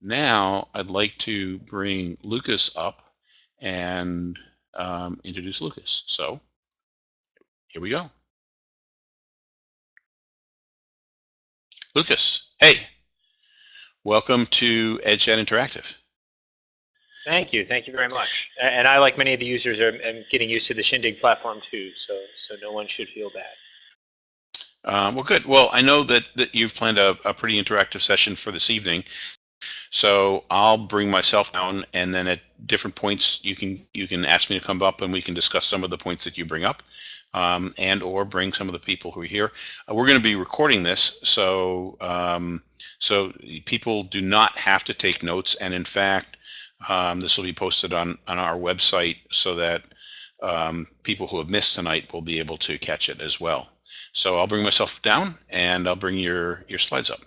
now I'd like to bring Lucas up and um, introduce Lucas. So here we go. Lucas, hey, welcome to EdChat Interactive. Thank you. Thank you very much. And I, like many of the users, are, am getting used to the Shindig platform too, so so no one should feel bad. Um, well, good. Well, I know that, that you've planned a, a pretty interactive session for this evening. So I'll bring myself down, and then at different points, you can you can ask me to come up, and we can discuss some of the points that you bring up, um, and or bring some of the people who are here. Uh, we're going to be recording this, so um, so people do not have to take notes, and in fact, um, this will be posted on on our website so that um, people who have missed tonight will be able to catch it as well. So I'll bring myself down, and I'll bring your your slides up.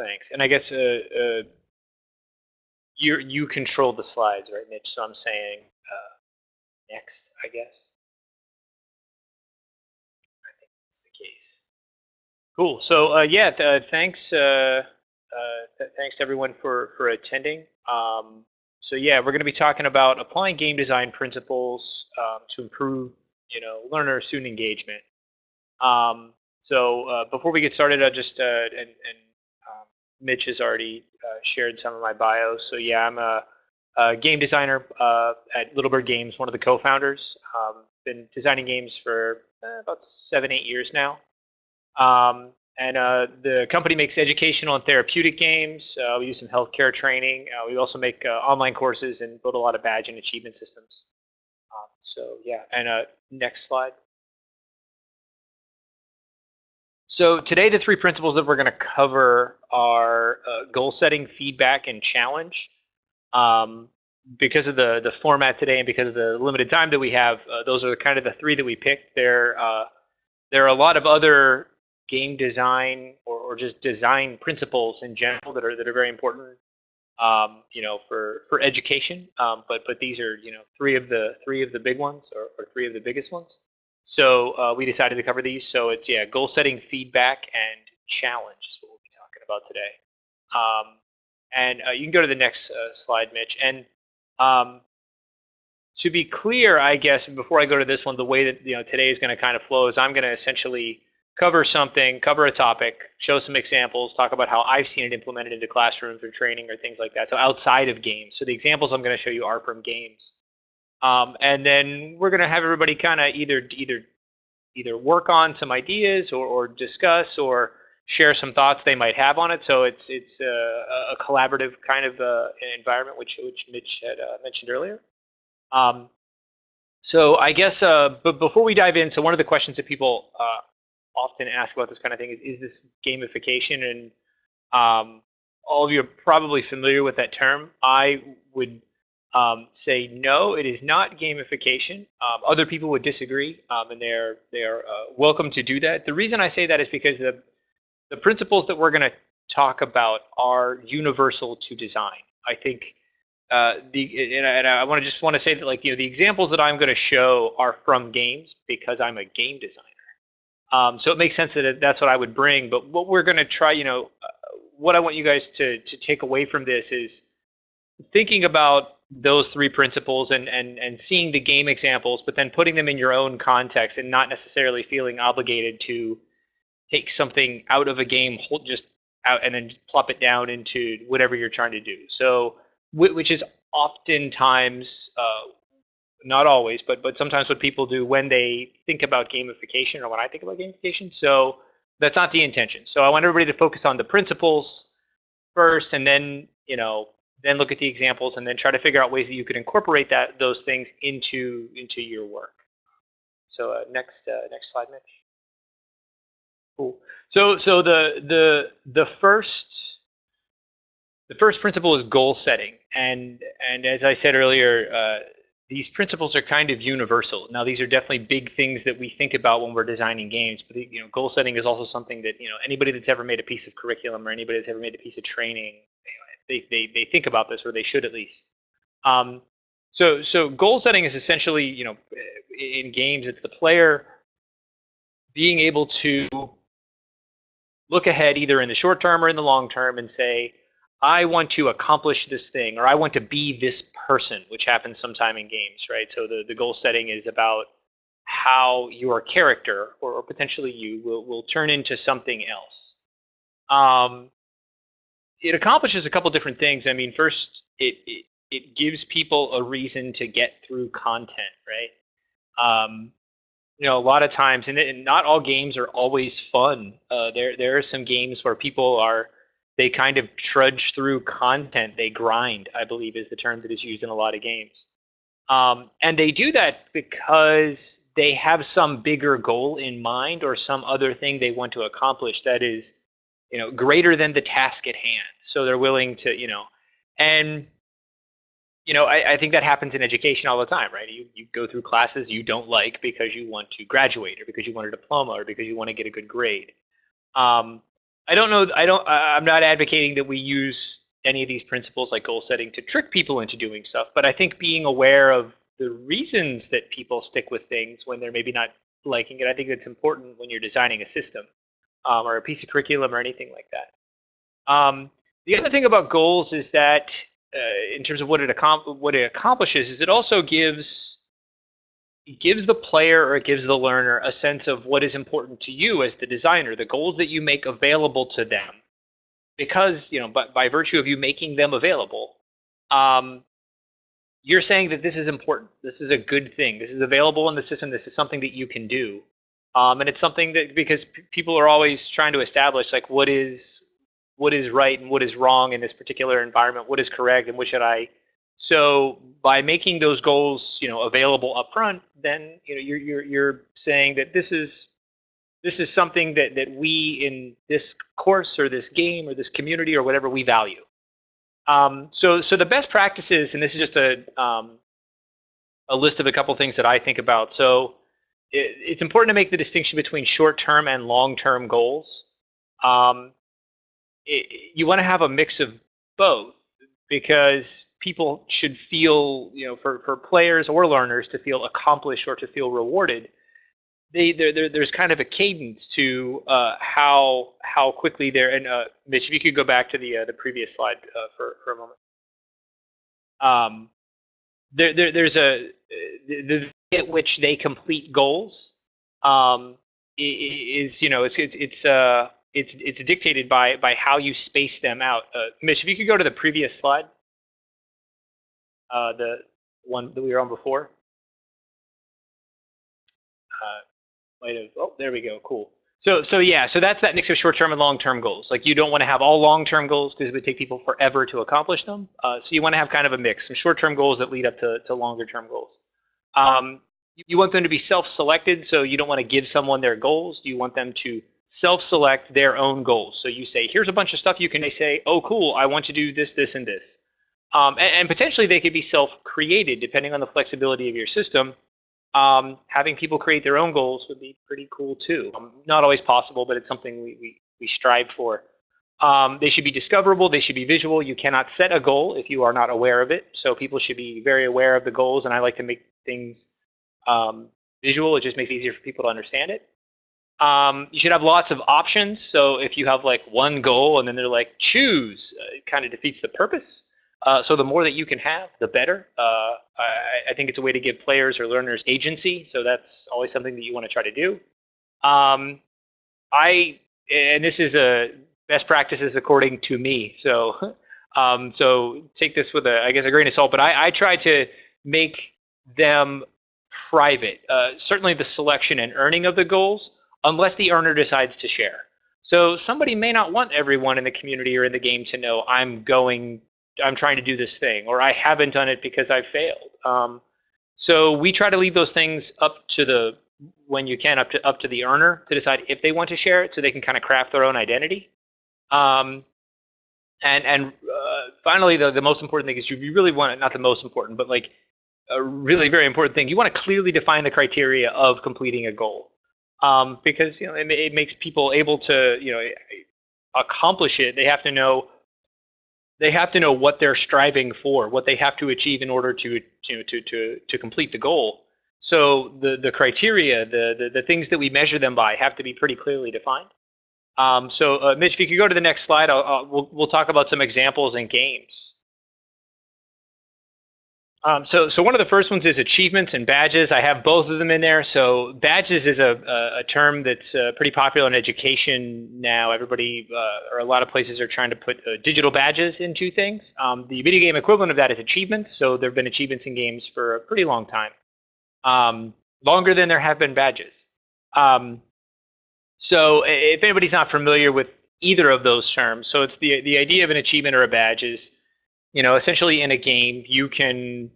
Thanks. And I guess uh, uh, you you control the slides, right, Mitch? So I'm saying uh, next, I guess. I think that's the case. Cool. So uh, yeah, th thanks. Uh, uh, th thanks everyone for for attending. Um, so yeah, we're going to be talking about applying game design principles um, to improve, you know, learner student engagement. Um, so uh, before we get started, I just uh, and, and Mitch has already uh, shared some of my bio. So yeah, I'm a, a game designer uh, at Little Bird Games, one of the co-founders. Um, been designing games for uh, about seven, eight years now. Um, and uh, the company makes educational and therapeutic games. Uh, we use some healthcare training. Uh, we also make online courses and build a lot of badge and achievement systems. Um, so yeah, and next slide. So today, the three principles that we're going to cover are uh, goal setting, feedback, and challenge. Um, because of the the format today and because of the limited time that we have, uh, those are kind of the three that we picked. There, uh, there are a lot of other game design or, or just design principles in general that are that are very important. Um, you know, for for education. Um, but but these are you know three of the three of the big ones or, or three of the biggest ones. So uh, we decided to cover these. So it's yeah, goal setting, feedback, and challenge is what we'll be talking about today. Um, and uh, you can go to the next uh, slide, Mitch. And um, to be clear, I guess before I go to this one, the way that you know today is going to kind of flow is I'm going to essentially cover something, cover a topic, show some examples, talk about how I've seen it implemented into classrooms or training or things like that. So outside of games. So the examples I'm going to show you are from games. Um, and then we're going to have everybody kind of either either either work on some ideas or, or discuss or share some thoughts they might have on it. So it's it's a, a collaborative kind of uh, environment, which which Mitch had uh, mentioned earlier. Um, so I guess, uh, but before we dive in, so one of the questions that people uh, often ask about this kind of thing is, is this gamification? And um, all of you are probably familiar with that term. I would um, say no, it is not gamification. Um, other people would disagree, um, and they're they're uh, welcome to do that. The reason I say that is because the the principles that we're going to talk about are universal to design. I think uh, the and I, I want to just want to say that like you know the examples that I'm going to show are from games because I'm a game designer. Um, so it makes sense that that's what I would bring. But what we're going to try, you know, uh, what I want you guys to to take away from this is thinking about those three principles and, and, and seeing the game examples, but then putting them in your own context and not necessarily feeling obligated to take something out of a game, hold just out and then plop it down into whatever you're trying to do. So, which is oftentimes, uh, not always, but but sometimes what people do when they think about gamification or when I think about gamification. So that's not the intention. So I want everybody to focus on the principles first, and then you know then look at the examples and then try to figure out ways that you could incorporate that those things into into your work. So uh, next uh, next slide, Mitch. Cool. So so the the the first the first principle is goal setting, and and as I said earlier, uh, these principles are kind of universal. Now these are definitely big things that we think about when we're designing games, but you know goal setting is also something that you know anybody that's ever made a piece of curriculum or anybody that's ever made a piece of training they, they, they think about this, or they should at least. Um, so so goal setting is essentially, you know, in games, it's the player being able to look ahead either in the short term or in the long term and say, I want to accomplish this thing or I want to be this person, which happens sometime in games, right? So the, the goal setting is about how your character or, or potentially you will, will turn into something else. Um, it accomplishes a couple different things. I mean, first, it, it, it gives people a reason to get through content, right? Um, you know, a lot of times, and, and not all games are always fun. Uh, there, there are some games where people are, they kind of trudge through content. They grind, I believe, is the term that is used in a lot of games. Um, and they do that because they have some bigger goal in mind or some other thing they want to accomplish that is, you know, greater than the task at hand. So they're willing to, you know, and you know, I, I, think that happens in education all the time, right? You, you go through classes you don't like because you want to graduate or because you want a diploma or because you want to get a good grade. Um, I don't know. I don't. I'm not advocating that we use any of these principles like goal setting to trick people into doing stuff, but I think being aware of the reasons that people stick with things when they're maybe not liking it, I think that's important when you're designing a system um, or a piece of curriculum or anything like that. Um, the other thing about goals is that uh, in terms of what it what it accomplishes is it also gives gives the player or it gives the learner a sense of what is important to you as the designer, the goals that you make available to them, because you know, but by virtue of you making them available, um, you're saying that this is important. This is a good thing. This is available in the system. This is something that you can do, um, and it's something that because people are always trying to establish like what is what is right and what is wrong in this particular environment, what is correct and what should I. So by making those goals, you know, available up front, then you know you're you're you're saying that this is this is something that that we in this course or this game or this community or whatever we value. Um, so so the best practices, and this is just a um, a list of a couple things that I think about. So it, it's important to make the distinction between short-term and long-term goals. Um, it, you want to have a mix of both because people should feel, you know, for, for players or learners to feel accomplished or to feel rewarded. They, there's kind of a cadence to uh, how how quickly they're and uh, Mitch, if you could go back to the uh, the previous slide uh, for for a moment. Um, there, there there's a the, the at which they complete goals um, is you know it's it's it's uh it's it's dictated by by how you space them out. Uh, Mitch, if you could go to the previous slide, uh, the one that we were on before. Uh, might have. Oh, there we go. Cool. So so yeah, so that's that mix of short-term and long-term goals. Like you don't want to have all long-term goals because it would take people forever to accomplish them. Uh, so you want to have kind of a mix, some short-term goals that lead up to to longer-term goals. Um, you want them to be self-selected, so you don't want to give someone their goals. Do you want them to self-select their own goals. So you say, here's a bunch of stuff you can say, oh, cool, I want to do this, this, and this. Um, and, and, potentially they could be self-created depending on the flexibility of your system. Um, having people create their own goals would be pretty cool too. Um, not always possible, but it's something we, we, we strive for. Um, they should be discoverable. They should be visual. You cannot set a goal if you are not aware of it. So people should be very aware of the goals, and I like to make things um, visual. It just makes it easier for people to understand it. Um, you should have lots of options. So if you have like one goal and then they're like choose, uh, it kind of defeats the purpose. Uh, so the more that you can have, the better. Uh, I, I, think it's a way to give players or learners agency. So that's always something that you want to try to do. Um, I and this is a best practices according to me. So um, so take this with a I guess a grain of salt. But I, I try to make them private. Uh, certainly the selection and earning of the goals unless the earner decides to share. So somebody may not want everyone in the community or in the game to know I'm going, I'm trying to do this thing, or I haven't done it because I failed. Um, so we try to leave those things up to the when you can up to up to the earner to decide if they want to share it, so they can kind of craft their own identity. Um, and and uh, finally, the the most important thing is you really want it, not the most important, but like a really very important thing. You want to clearly define the criteria of completing a goal um, because you know it, it, makes people able to you know accomplish it. They have to know they have to know what they're striving for, what they have to achieve in order to to to to, to complete the goal. So the the criteria, the, the the things that we measure them by, have to be pretty clearly defined. Um, so, uh, Mitch, if you could go to the next slide, I'll, I'll, we'll, we'll talk about some examples in games. Um, so, so one of the first ones is achievements and badges. I have both of them in there. So, badges is a, a, a term that's uh, pretty popular in education now. Everybody, uh, or a lot of places, are trying to put uh, digital badges into things. Um, the video game equivalent of that is achievements. So, there have been achievements in games for a pretty long time, um, longer than there have been badges. Um, so, if anybody's not familiar with either of those terms, so it's the the idea of an achievement or a badge is you know, essentially in a game, you can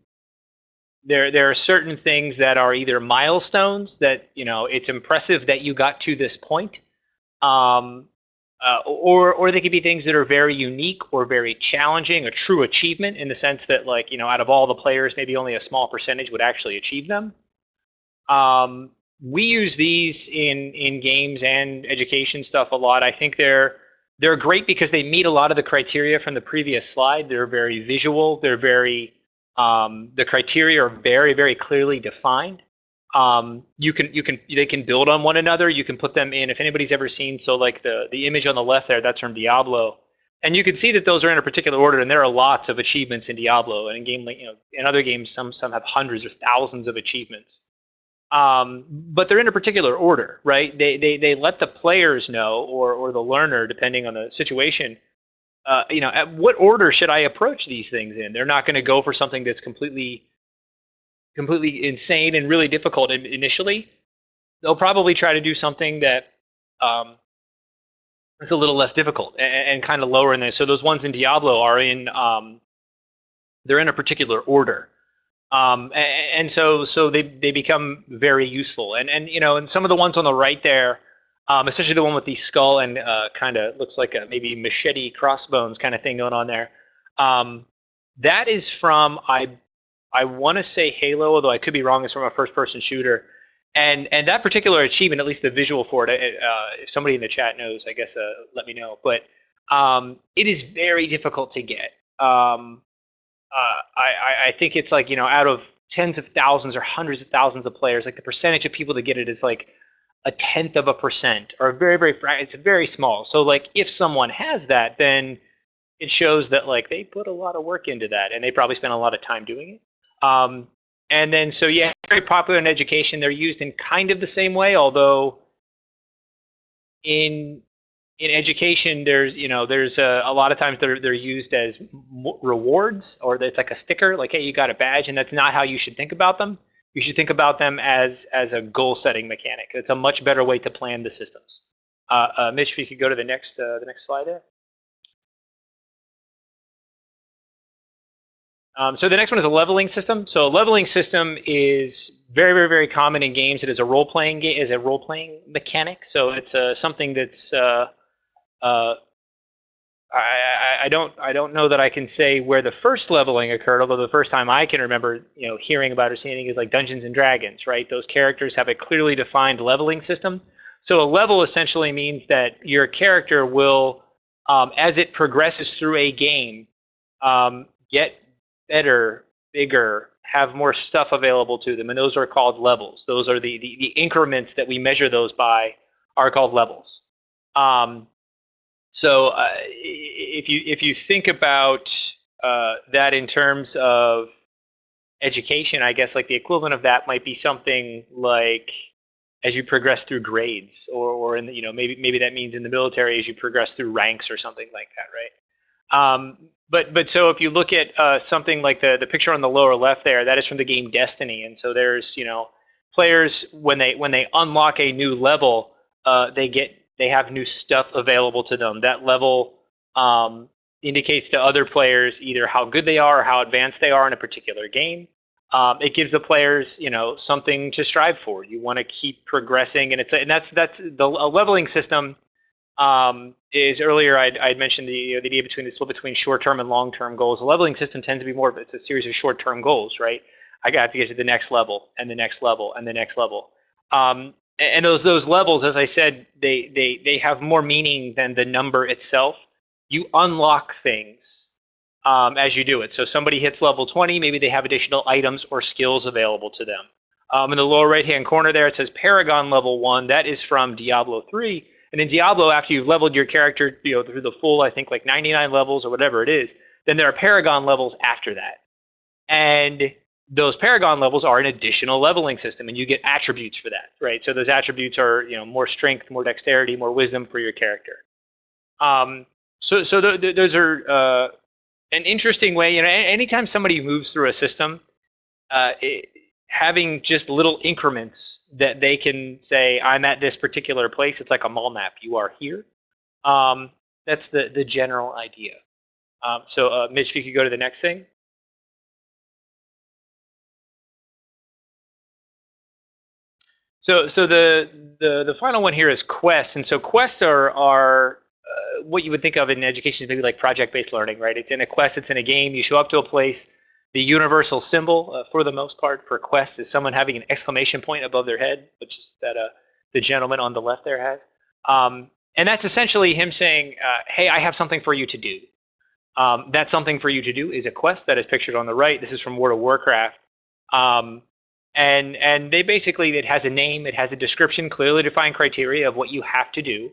there there are certain things that are either milestones that you know it's impressive that you got to this point, um, uh, or or they could be things that are very unique or very challenging, a true achievement in the sense that like you know out of all the players, maybe only a small percentage would actually achieve them. Um, we use these in in games and education stuff a lot. I think they're they're great because they meet a lot of the criteria from the previous slide. They're very visual. They're very um, the criteria are very very clearly defined. Um, you can you can they can build on one another. You can put them in. If anybody's ever seen so like the the image on the left there, that's from Diablo, and you can see that those are in a particular order. And there are lots of achievements in Diablo, and in game you know in other games some some have hundreds or thousands of achievements. Um, but they're in a particular order, right? They, they, they let the players know, or, or the learner, depending on the situation, uh, you know, at what order should I approach these things in? They're not going to go for something that's completely, completely insane and really difficult initially. They'll probably try to do something that um, is a little less difficult and, and kind of lower in there. So those ones in Diablo are in, um, they're in a particular order. Um, and, so so they, they become very useful. And and you know, and some of the ones on the right there, um, especially the one with the skull and uh, kind of looks like a maybe machete crossbones kind of thing going on there. Um, that is from I I want to say Halo, although I could be wrong. It's from a first-person shooter, and and that particular achievement, at least the visual for it, uh, if somebody in the chat knows, I guess uh, let me know. But um, it is very difficult to get. Um, uh, I, I think it's like you know out of tens of thousands or hundreds of thousands of players, like the percentage of people that get it is like a tenth of a percent or very very it's very small. So like if someone has that, then it shows that like they put a lot of work into that and they probably spent a lot of time doing it. Um, and then so yeah, very popular in education. They're used in kind of the same way, although in in education, there's you know there's a, a, lot of times they're they're used as rewards or it's like a sticker, like hey you got a badge, and that's not how you should think about them. You should think about them as as a goal setting mechanic. It's a much better way to plan the systems. Uh, uh, Mitch, if you could go to the next uh, the next slide there. Um, so the next one is a leveling system. So a leveling system is very, very, very common in games. It is a role playing game, is a role playing mechanic. So it's uh, something that's uh, uh, I, I, don't I don't know that I can say where the first leveling occurred, although the first time I can remember, you know, hearing about or seeing is like Dungeons and Dragons, right? Those characters have a clearly defined leveling system. So a level essentially means that your character will, um, as it progresses through a game, um, get better, bigger, have more stuff available to them, and those are called levels. Those are the the, the increments that we measure those by are called levels. Um, so uh, if you if you think about uh, that in terms of education, I guess like the equivalent of that might be something like as you progress through grades, or or in the, you know maybe maybe that means in the military as you progress through ranks or something like that, right? Um, but but so if you look at uh, something like the the picture on the lower left there, that is from the game Destiny, and so there's you know players when they when they unlock a new level, uh, they get they have new stuff available to them. That level um, indicates to other players either how good they are or how advanced they are in a particular game. Um, it gives the players, you know, something to strive for. You want to keep progressing, and it's and that's that's the leveling system. Um, is earlier I'd, I'd mentioned the, you know, the idea between the split between short-term and long-term goals. The leveling system tends to be more of it's a series of short-term goals, right? I got to get to the next level and the next level and the next level. Um, and those those levels, as I said, they they they have more meaning than the number itself. You unlock things um, as you do it. So somebody hits level 20, maybe they have additional items or skills available to them. Um, in the lower right hand corner there, it says Paragon level one. That is from Diablo 3. And in Diablo, after you've leveled your character, you know, through the full, I think like 99 levels or whatever it is, then there are Paragon levels after that. And those Paragon levels are an additional leveling system, and you get attributes for that, right? So those attributes are, you know, more strength, more dexterity, more wisdom for your character. Um, so, so th- th- those are uh, an interesting way. You know, anytime somebody moves through a system, uh, it, having just little increments that they can say, "I'm at this particular place." It's like a mall map. You are here. Um, that's the the general idea. Um, so, uh, Mitch, if you could go to the next thing. So, so the, the the final one here is quests, and so quests are are uh, what you would think of in education is maybe like project-based learning, right? It's in a quest, it's in a game. You show up to a place. The universal symbol, uh, for the most part, for quests is someone having an exclamation point above their head, which that uh, the gentleman on the left there has. Um, and that's essentially him saying, uh, "Hey, I have something for you to do." Um, that something for you to do is a quest that is pictured on the right. This is from World of Warcraft. Um, and and they basically it has a name, it has a description, clearly defined criteria of what you have to do,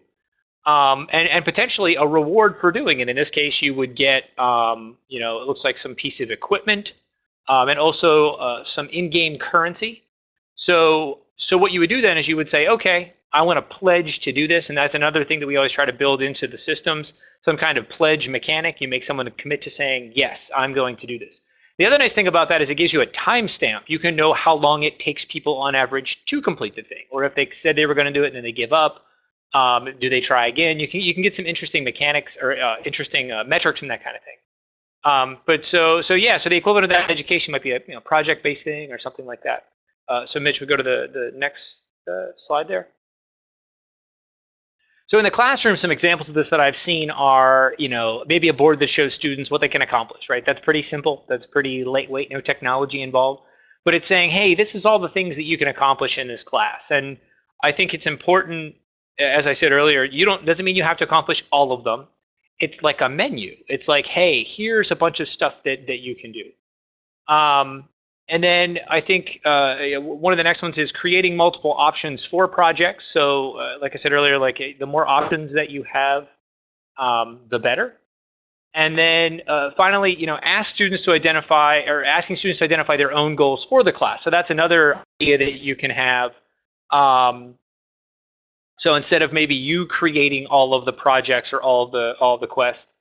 um, and and potentially a reward for doing it. In this case, you would get um, you know it looks like some piece of equipment, um, and also uh, some in-game currency. So so what you would do then is you would say, okay, I want to pledge to do this, and that's another thing that we always try to build into the systems, some kind of pledge mechanic. You make someone commit to saying, yes, I'm going to do this. The other nice thing about that is it gives you a timestamp. You can know how long it takes people on average to complete the thing, or if they said they were going to do it and then they give up, um, do they try again? You can you can get some interesting mechanics or uh, interesting uh, metrics from that kind of thing. Um, but so so yeah, so the equivalent of that education might be a you know, project-based thing or something like that. Uh, so Mitch, we go to the the next uh, slide there. So in the classroom, some examples of this that I've seen are, you know, maybe a board that shows students what they can accomplish, right? That's pretty simple. That's pretty lightweight, no technology involved. But it's saying, hey, this is all the things that you can accomplish in this class. And I think it's important, as I said earlier, you don't doesn't mean you have to accomplish all of them. It's like a menu. It's like, hey, here's a bunch of stuff that that you can do. Um, and then I think uh, one of the next ones is creating multiple options for projects. So, uh, like I said earlier, like the more options that you have, um, the better. And then uh, finally, you know, ask students to identify or asking students to identify their own goals for the class. So that's another idea that you can have. Um, so instead of maybe you creating all of the projects or all the all the quests,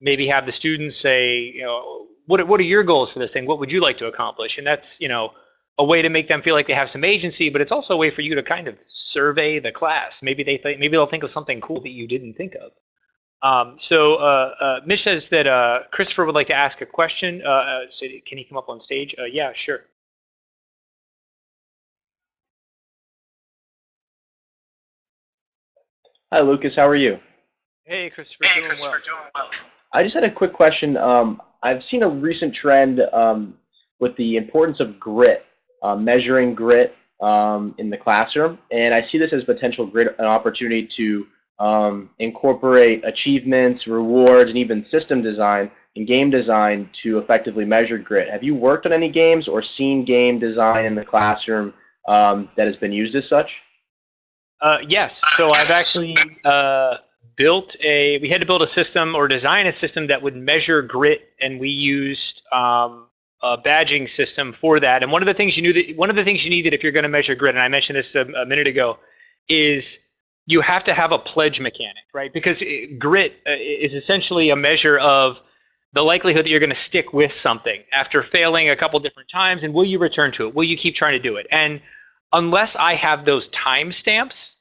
maybe have the students say, you know, what what are your goals for this thing? What would you like to accomplish? And that's you know a way to make them feel like they have some agency, but it's also a way for you to kind of survey the class. Maybe they th- maybe they'll think of something cool that you didn't think of. Um, so uh, uh, Mitch says that uh, Christopher would like to ask a question. Uh, uh, so can he come up on stage? Uh, yeah, sure. Hi, Lucas. How are you? Hey, Christopher. Hey, doing Christopher. Well. Doing well. I just had a quick question. Um, I've seen a recent trend um, with the importance of grit, uh, measuring grit um, in the classroom, and I see this as potential grit, an opportunity to um, incorporate achievements, rewards, and even system design and game design to effectively measure grit. Have you worked on any games or seen game design in the classroom um, that has been used as such? Uh, yes. So I've actually uh, built a we had to build a system or design a system that would measure grit and we used um, a badging system for that. And one of the things you knew that one of the things you needed if you're going to measure grit and i mentioned this a, a, minute ago is you have to have a pledge mechanic right? Because it, grit uh, is essentially a measure of the likelihood that you're going to stick with something after failing a couple different times and will you return to it? Will you keep trying to do it? And unless i have those timestamps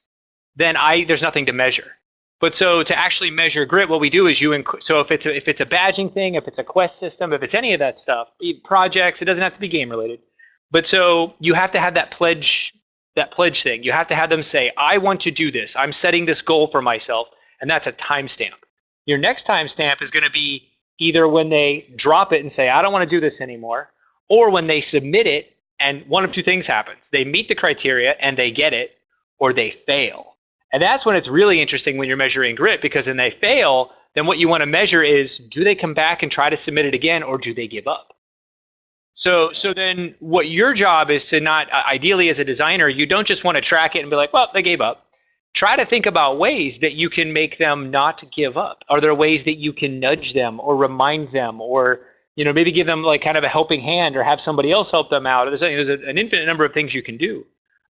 then i there's nothing to measure but so to actually measure grit, what we do is you inc- so if it's a, if it's a badging thing, if it's a quest system, if it's any of that stuff, projects, it doesn't have to be game related. But so you have to have that pledge that pledge thing. You have to have them say, "I want to do this. I'm setting this goal for myself," and that's a timestamp. Your next timestamp is going to be either when they drop it and say, "I don't want to do this anymore," or when they submit it and one of two things happens: they meet the criteria and they get it, or they fail and that's when it's really interesting when you're measuring grit because when they fail, then what you want to measure is do they come back and try to submit it again or do they give up? So, so then what your job is to not, ideally as a designer, you don't just want to track it and be like, well, they gave up. try to think about ways that you can make them not give up. Are there ways that you can nudge them or remind them or you know maybe give them like kind of a helping hand or have somebody else help them out? There's, there's an infinite number of things you can do.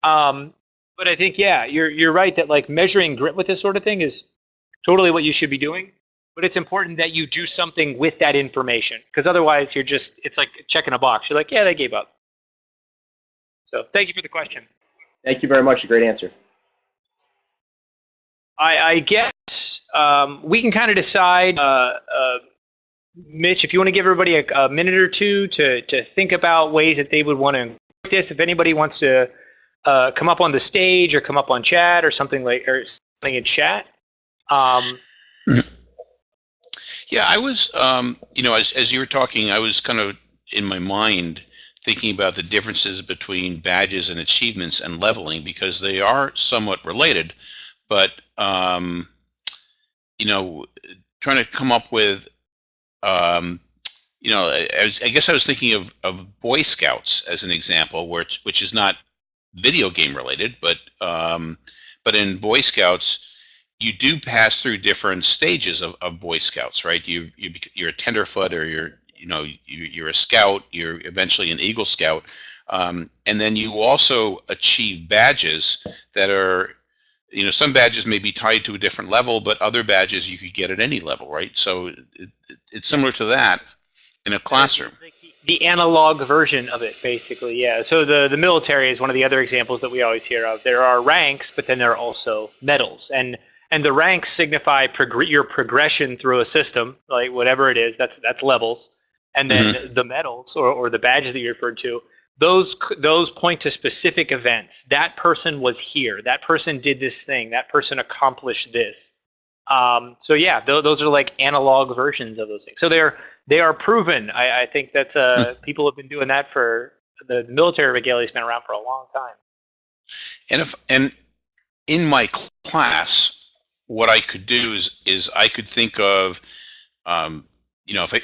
Um, but I think yeah, you're you're right that like measuring grit with this sort of thing is totally what you should be doing. But it's important that you do something with that information because otherwise you're just it's like checking a box. You're like yeah, they gave up. So thank you for the question. Thank you very much. A great answer. I, I guess um, we can kind of decide, uh, uh, Mitch, if you want to give everybody a, a, minute or two to, to think about ways that they would want to this. If anybody wants to uh, come up on the stage or come up on chat or something like or something in chat. Um, yeah, I was, um, you know, as, as you were talking, I was kind of in my mind thinking about the differences between badges and achievements and leveling because they are somewhat related but um, you know, trying to come up with, um, you know, I, I, guess I was thinking of, of Boy Scouts as an example, where which is not video game related, but um, but in Boy Scouts, you do pass through different stages of, of Boy Scouts, right? You, you you're a tenderfoot, or you're you know you, are a scout. You're eventually an Eagle Scout, um, and then you also achieve badges that are you know some badges may be tied to a different level but other badges you could get at any level right so it, it, it's similar to that in a classroom the analog version of it basically yeah so the the military is one of the other examples that we always hear of there are ranks but then there are also medals and and the ranks signify prog- your progression through a system like whatever it is that's that's levels and then mm-hmm. the medals or, or the badges that you referred to those those point to specific events. That person was here. That person did this thing. That person accomplished this. Um, so yeah, th- those are like analog versions of those things. So they're they are proven. I, I think that's uh, hmm. people have been doing that for the military regalia has been around for a long time. And if and in my class, what I could do is is I could think of, um, you know, if I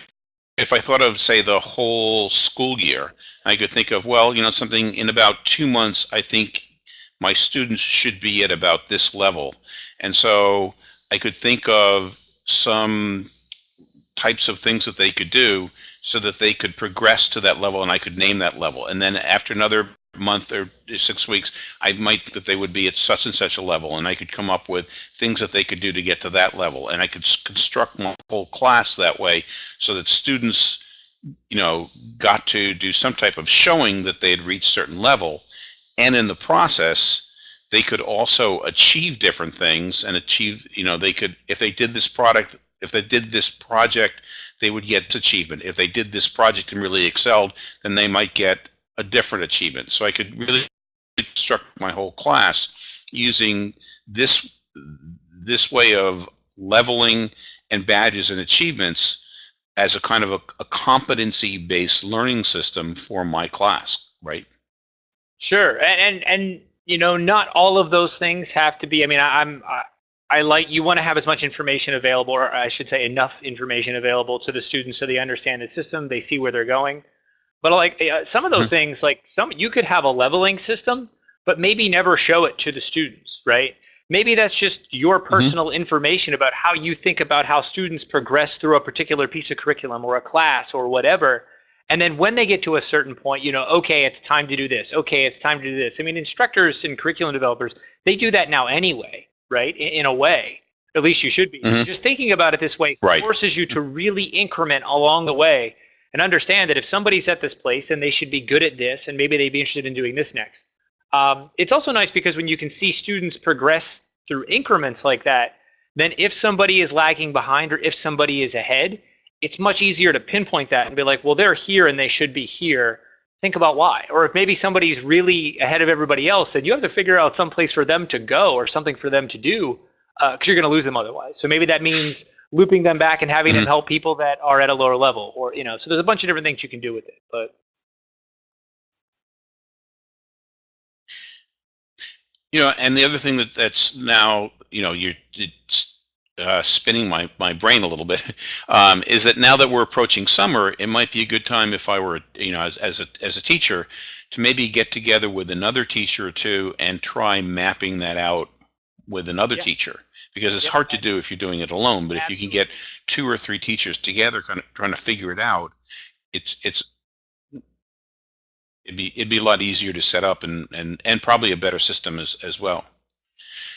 if I thought of, say, the whole school year, I could think of, well, you know, something in about two months, I think my students should be at about this level. And so I could think of some types of things that they could do so that they could progress to that level and I could name that level. And then after another month or six weeks, I might that they would be at such and such a level, and I could come up with things that they could do to get to that level, and I could construct my whole class that way, so that students, you know, got to do some type of showing that they had reached certain level, and in the process, they could also achieve different things and achieve, you know, they could if they did this product if they did this project, they would get achievement. If they did this project and really excelled, then they might get a different achievement. So I could really construct my whole class using this this way of leveling and badges and achievements as a kind of a, a competency-based learning system for my class, right? Sure, and, and and you know, not all of those things have to be. I mean, I, I'm I, I like you want to have as much information available, or I should say, enough information available to the students so they understand the system, they see where they're going. But like uh, some of those mm-hmm. things, like some you could have a leveling system, but maybe never show it to the students, right? Maybe that's just your mm-hmm. personal mm-hmm. information about how you think about how students progress through a particular piece of curriculum or a class or whatever. And then when they get to a certain point, you know, okay, it's time to do this. Okay, it's time to do this. I mean, instructors and curriculum developers, they do that now anyway, right? In, in a way, at least you should be. Mm-hmm. Just thinking about it this way right. forces you to really increment along the way and understand that if somebody's at this place and they should be good at this and maybe they'd be interested in doing this next. Um, it's also nice because when you can see students progress through increments like that, then if somebody is lagging behind or if somebody is ahead, it's much easier to pinpoint that and be like, well, they're here and they should be here. Think about why. Or if maybe somebody's really ahead of everybody else, then you have to figure out some place for them to go or something for them to do because uh, you're going to lose them otherwise. So maybe that means looping them back and having mm-hmm. them help people that are at a lower level, or you know. So there's a bunch of different things you can do with it, but. You know, and the other thing that that's now, you know, you're uh, spinning my, my brain a little bit, um, is that now that we're approaching summer, it might be a good time if I were, you know, as, as, a, as a teacher, to maybe get together with another teacher or two and try mapping that out with another Yeah. teacher because it's hard to do if you're doing it alone. But if you can get two or three teachers together, kind of trying to figure it out, it's it's it'd be it'd be a lot easier to set up and and and probably a better system as as well.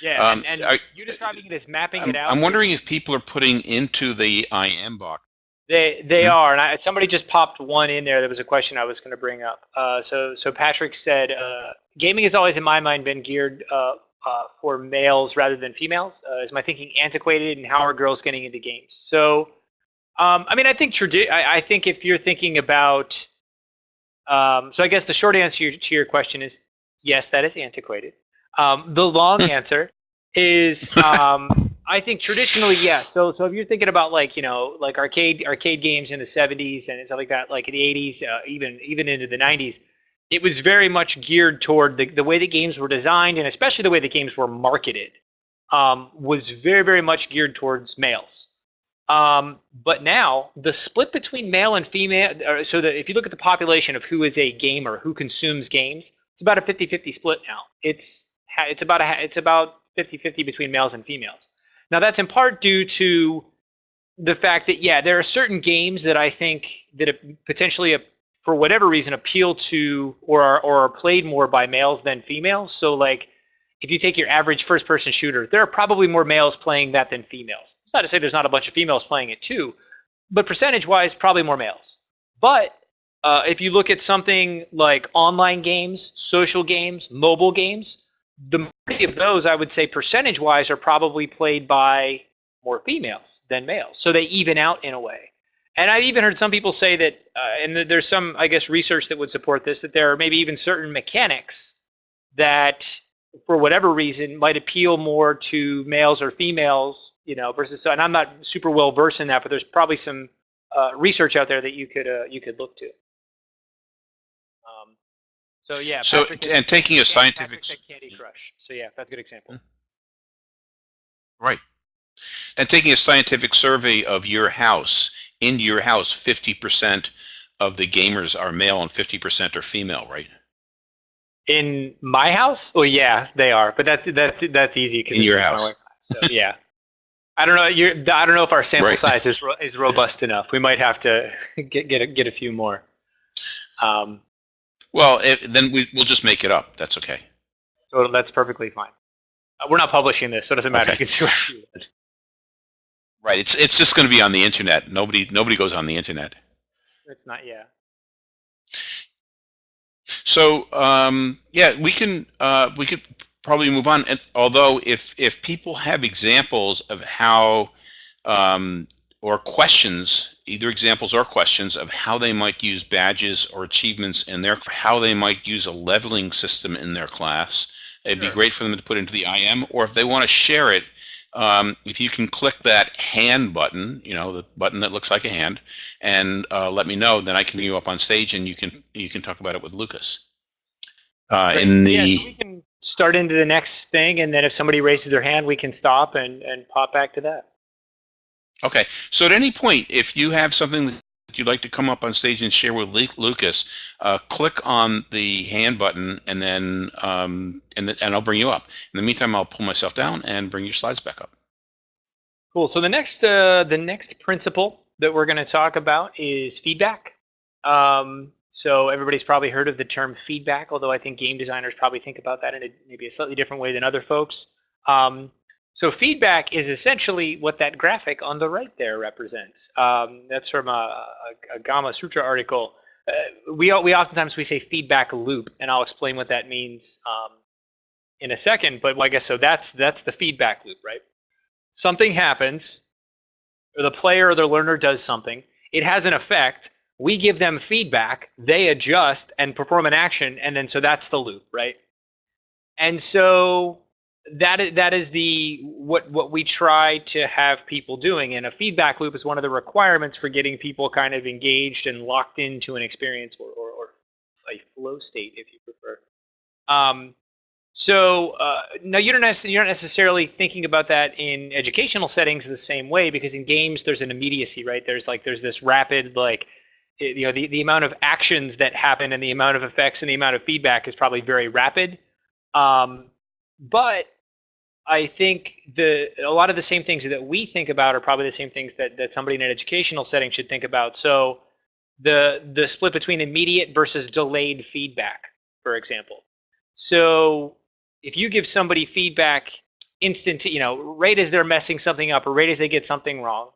Yeah, Um, and, and I- you describing it as mapping I'm, it out. I'm wondering if people are putting into the IM box. They they Mhm. are, and I, somebody just popped one in there. That was a question I was going to bring up. Uh, so so Patrick said, uh, gaming has always, in my mind, been geared uh, uh, for males rather than females. Uh, is my thinking antiquated, and how are girls getting into games? So, um, I mean, I think tradi- I, I think if you're thinking about, um, so I guess the short answer to your question is yes, that is antiquated. Um, the long answer is um, I think traditionally, yes. So, so if you're thinking about like you know like arcade arcade games in the 70s and stuff like that, like in the 80s, uh, even even into the 90s, it was very much geared toward the the way the games were designed and especially the way the games were marketed um, was very very much geared towards males. Um, but now the split between male and female, or so that if you look at the population of who is a gamer, who consumes games, it's about a 50-50 split now. It's it's about a it's about 50-50 between males and females. Now that's in part due to the fact that yeah, there are certain games that I think that potentially, for whatever reason, appeal to or are, or are played more by males than females. So like, if you take your average first-person shooter, there are probably more males playing that than females. It's not to say there's not a bunch of females playing it too, but percentage-wise, probably more males. But uh, if you look at something like online games, social games, mobile games, the majority of those, I would say, percentage-wise, are probably played by more females than males. So they even out in a way. And I've even heard some people say that, uh, and there's some, I guess, research that would support this, that there are maybe even certain mechanics that, for whatever reason, might appeal more to males or females, you know, versus. And I'm not super well versed in that, but there's probably some uh, research out there that you could uh, you could look to. So yeah. So Patrick- and taking a scientific Candy Crush. So yeah, that's a good example. right, and taking a scientific survey of your house in your house, fifty percent of the gamers are male and fifty percent are female, right? In my house? Oh yeah, they are. But that's that's that's easy because In your house. So yeah, I don't know. You're, I don't know if our sample Right. size is ro- is robust enough. We might have to get get a, get a few more. Um, Well, if, then we, we'll just make it up. That's okay. so that's perfectly fine. Uh, we're not publishing this, so it doesn't matter. Okay. You can see what you want. Right. It's it's just going to be on the internet. Nobody nobody goes on the internet. It's not. Yeah. So um, yeah, we can uh, we could probably move on. And although if if people have examples of how um, or questions, either examples or questions of how they might use badges or achievements in their how they might use a leveling system in their class, it'd be great for them to put into the IM. Or if they want to share it, um, if you can click that hand button, you know, the button that looks like a hand, and uh, let me know, then I can bring you up on stage and you can you can talk about it with Lucas. Uh, in the yeah, so we can start into the next thing, and then if somebody raises their hand, we can stop and and pop back to that. Okay, so at any point, if you have something that you'd like to come up on stage and share with Lu- Lucas, uh, click on the hand button, and then um, and th- and I'll bring you up. In the meantime, I'll pull myself down and bring your slides back up. Cool. So the next uh, the next principle that we're going to talk about is feedback. Um, so everybody's probably heard of the term feedback, although I think game designers probably think about that in a, maybe a slightly different way than other folks. Um, so feedback is essentially what that graphic on the right there represents. Um, that's from a, a, a Gamasutra article. Uh, we we oftentimes we say feedback loop, and I'll explain what that means um, in a second. But I guess so. That's that's the feedback loop, right? something happens, or the player or the learner does something, it has an effect. We give them feedback, they adjust and perform an action, and then so that's the loop, right? And so that is, that is the what what we try to have people doing, and a feedback loop is one of the requirements for getting people kind of engaged and locked into an experience or, or, or a flow state, if you prefer. Um, so uh, no, you don't you're not necessarily thinking about that in educational settings the same way because in games there's an immediacy, right? There's like there's this rapid like you know the, the amount of actions that happen and the amount of effects and the amount of feedback is probably very rapid. Um, but I think the a lot of the same things that we think about are probably the same things that, that somebody in an educational setting should think about. So the the split between immediate versus delayed feedback, for example. So if you give somebody feedback instant, you know, right as they're messing something up or right as they get something wrong,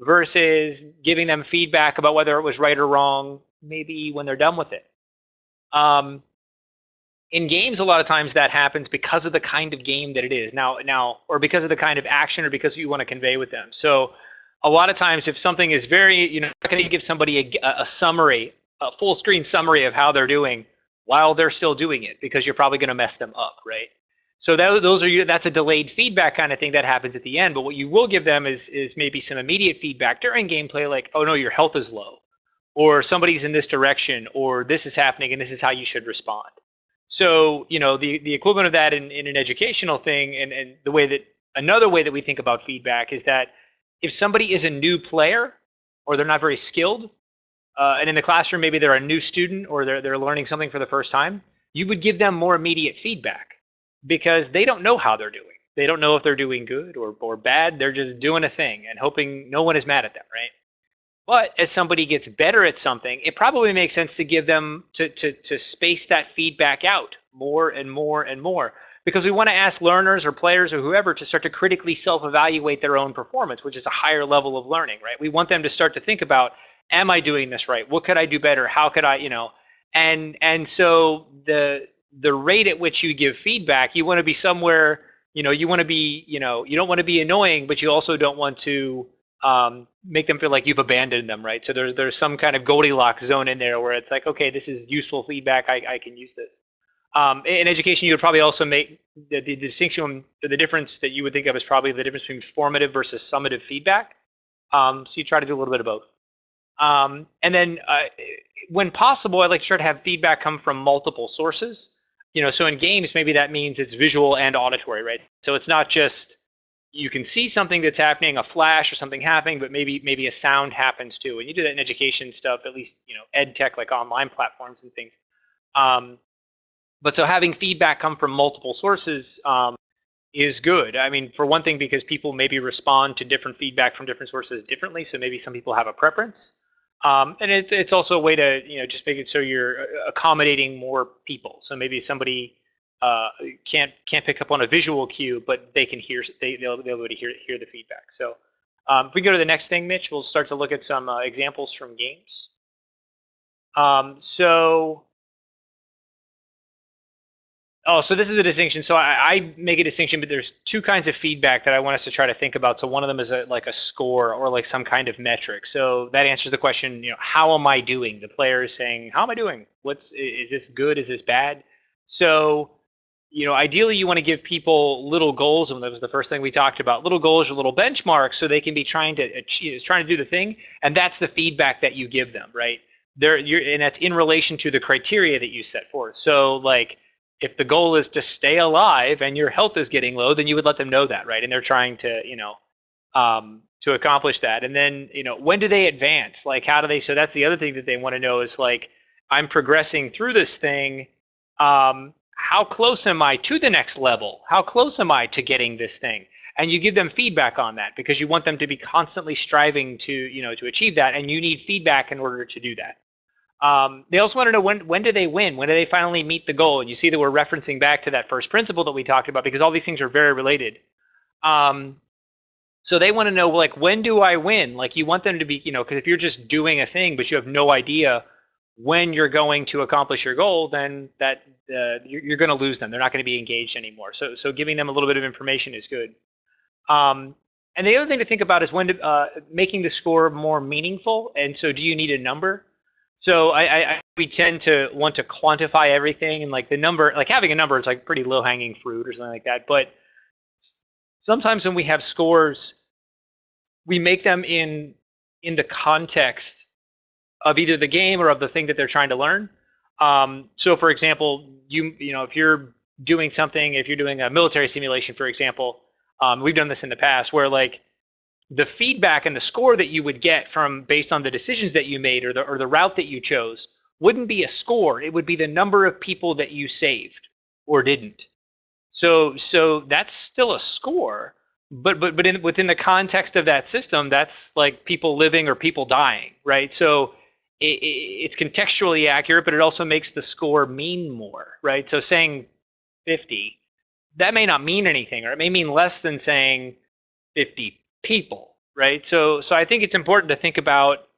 versus giving them feedback about whether it was right or wrong, maybe when they're done with it. Um, in games, a lot of times that happens because of the kind of game that it is now, now, or because of the kind of action, or because you want to convey with them. So, a lot of times, if something is very, you know, not going to give somebody a, a summary, a full screen summary of how they're doing while they're still doing it, because you're probably going to mess them up, right? So that, those are you that's a delayed feedback kind of thing that happens at the end. But what you will give them is is maybe some immediate feedback during gameplay, like, oh no, your health is low, or somebody's in this direction, or this is happening, and this is how you should respond. So you know the the equivalent of that in, in an educational thing, and and the way that another way that we think about feedback is that if somebody is a new player or they're not very skilled, uh, and in the classroom maybe they're a new student or they're they're learning something for the first time, you would give them more immediate feedback because they don't know how they're doing. They don't know if they're doing good or, or bad. They're just doing a thing and hoping no one is mad at them, right? But as somebody gets better at something, it probably makes sense to give them to, to, to space that feedback out more and more and more because we want to ask learners or players or whoever to start to critically self-evaluate their own performance, which is a higher level of learning, right? We want them to start to think about, am I doing this right? What could I do better? How could I, you know, and and so the the rate at which you give feedback, you want to be somewhere, you know, you want to be, you know, you don't want to be annoying, but you also don't want to um, make them feel like you've abandoned them, right? So there's there's some kind of Goldilocks zone in there where it's like, okay, this is useful feedback. I, I can use this. Um, in education, you would probably also make the, the distinction, the difference that you would think of as probably the difference between formative versus summative feedback. Um, so you try to do a little bit of both. Um, and then uh, when possible, I like to try to have feedback come from multiple sources you know, so in games, maybe that means it's visual and auditory, right? So it's not just you can see something that's happening, a flash or something happening, but maybe maybe a sound happens too. And you do that in education stuff, at least you know, ed tech like online platforms and things. Um, but so having feedback come from multiple sources um, is good. I mean, for one thing, because people maybe respond to different feedback from different sources differently. So maybe some people have a preference. Um, and it, it's also a way to you know just make it so you're uh, accommodating more people. So maybe somebody uh, can't can't pick up on a visual cue, but they can hear they they'll be able to hear hear the feedback. So um, if we go to the next thing, Mitch, we'll start to look at some uh, examples from games. Um, so Oh, so this is a distinction. So I, I, make a distinction, but there's two kinds of feedback that I want us to try to think about. So one of them is a, like a score or like some kind of metric. So that answers the question, you know, how am I doing? The player is saying, how am I doing? What's is this good? Is this bad? So, you know, ideally you want to give people little goals, and that was the first thing we talked about. Little goals or little benchmarks, so they can be trying to achieve, trying to do the thing, and that's the feedback that you give them, right? There, you're, and that's in relation to the criteria that you set forth. So, like if the goal is to stay alive and your health is getting low, then you would let them know that, right? And they're trying to, you know, um, to accomplish that. And then, you know, when do they advance? Like, how do they? So that's the other thing that they want to know is like, I'm progressing through this thing. Um, how close am I to the next level? How close am I to getting this thing? And you give them feedback on that because you want them to be constantly striving to, you know, to achieve that. And you need feedback in order to do that. Um, they also want to know when when do they win? When do they finally meet the goal? And you see that we're referencing back to that first principle that we talked about because all these things are very related. Um, so they want to know like when do I win? Like you want them to be, you know, because if you're just doing a thing but you have no idea when you're going to accomplish your goal, then that uh, you're, you're going to lose them. They're not going to be engaged anymore. So so giving them a little bit of information is good. Um, and the other thing to think about is when to, uh, making the score more meaningful. And so do you need a number? So I, I, we tend to want to quantify everything and like the number, like having a number is like pretty low hanging fruit or something like that. But sometimes when we have scores, we make them in in the context of either the game or of the thing that they're trying to learn. Um, so for example, you you know if you're doing something, if you're doing a military simulation, for example, um, we've done this in the past where like the feedback and the score that you would get from based on the decisions that you made or the or the route that you chose wouldn't be a score. It would be the number of people that you saved or didn't. So so that's still a score, but but but in, within the context of that system, that's like people living or people dying, right? So it, it's contextually accurate, but it also makes the score mean more, right? So saying 50, that may not mean anything, or it may mean less than saying 50 people, right? So so I think it's important to think about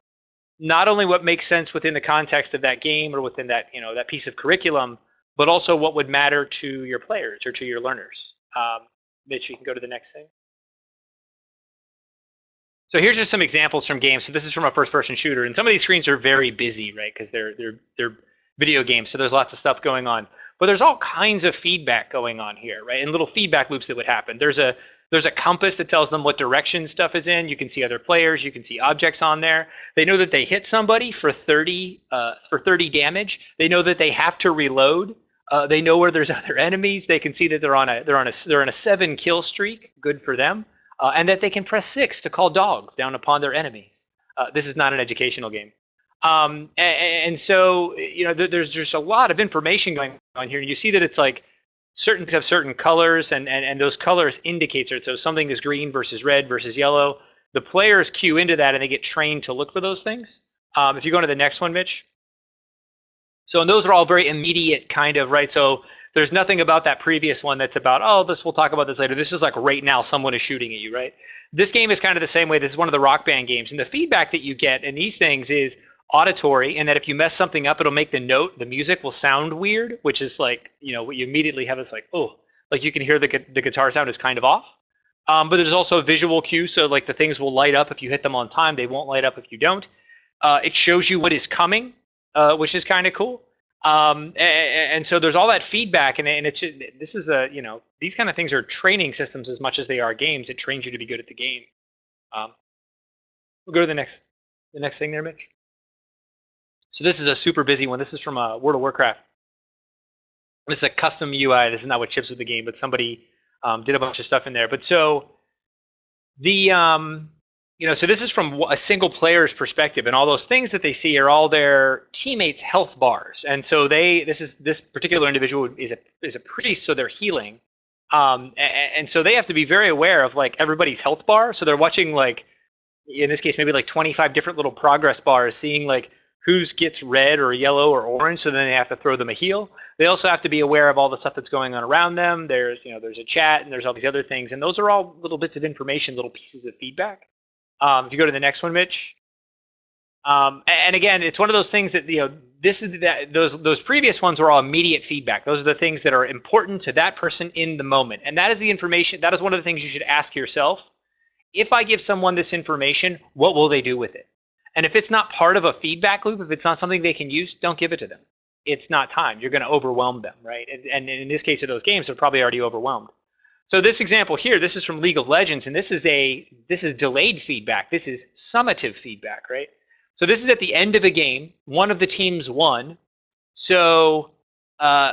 not only what makes sense within the context of that game or within that you know that piece of curriculum, but also what would matter to your players or to your learners. Um, Mitch, you can go to the next thing. So here's just some examples from games. So this is from a first-person shooter, and some of these screens are very busy, right? Because they're they're they're video games, so there's lots of stuff going on. But there's all kinds of feedback going on here, right? And little feedback loops that would happen. There's a there's a compass that tells them what direction stuff is in. You can see other players. You can see objects on there. They know that they hit somebody for 30 uh, for 30 damage. They know that they have to reload. Uh, they know where there's other enemies. They can see that they're on a they're on a they're on a seven kill streak. Good for them uh, and that they can press six to call dogs down upon their enemies. Uh, this is not an educational game. Um, and, and, so, you know, there's just a lot of information going on here. You see that it's like certain things have certain colors, and, and, and those colors indicate it. So something is green versus red versus yellow. The players cue into that, and they get trained to look for those things. Um, if you go to the next one, Mitch. So, and those are all very immediate kind of, right? So there's nothing about that previous one that's about, oh, this we'll talk about this later. This is like right now someone is shooting at you, right? This game is kind of the same way. This is one of the rock band games. And the feedback that you get in these things is auditory and that if you mess something up, it'll make the note, the music will sound weird, which is like, you know, what you immediately have is like, oh, like you can hear the, the guitar sound is kind of off. Um, but there's also a visual cue. So like the things will light up if you hit them on time. They won't light up if you don't. Uh, it shows you what is coming, uh, which is kind of cool. Um, and, and, so there's all that feedback, and, and it's this is a you know these kind of things are training systems as much as they are games. It trains you to be good at the game. Um, we'll go to the next the next thing there, Mitch. So this is a super busy one. This is from uh, World of Warcraft. This is a custom UI. This is not what chips with the game, but somebody um, did a bunch of stuff in there. But so the um, you know, so this is from a single player's perspective, and all those things that they see are all their teammates' health bars. And so they, this is this particular individual is a is a priest, so they're healing, um, and, and so they have to be very aware of like everybody's health bar. So they're watching like, in this case, maybe like 25 different little progress bars, seeing like who's gets red or yellow or orange. So then they have to throw them a heal. They also have to be aware of all the stuff that's going on around them. There's you know there's a chat and there's all these other things, and those are all little bits of information, little pieces of feedback. Um, if you go to the next one, Mitch. Um, and again, it's one of those things that you know. This is that those those previous ones were all immediate feedback. Those are the things that are important to that person in the moment, and that is the information. That is one of the things you should ask yourself. If I give someone this information, what will they do with it? And if it's not part of a feedback loop, if it's not something they can use, don't give it to them. It's not time. You're going to overwhelm them, right? And, and in this case of those games, they're probably already overwhelmed. So this example here, this is from League of Legends, and this is a this is delayed feedback. This is summative feedback, right? So this is at the end of a game. One of the teams won. So uh,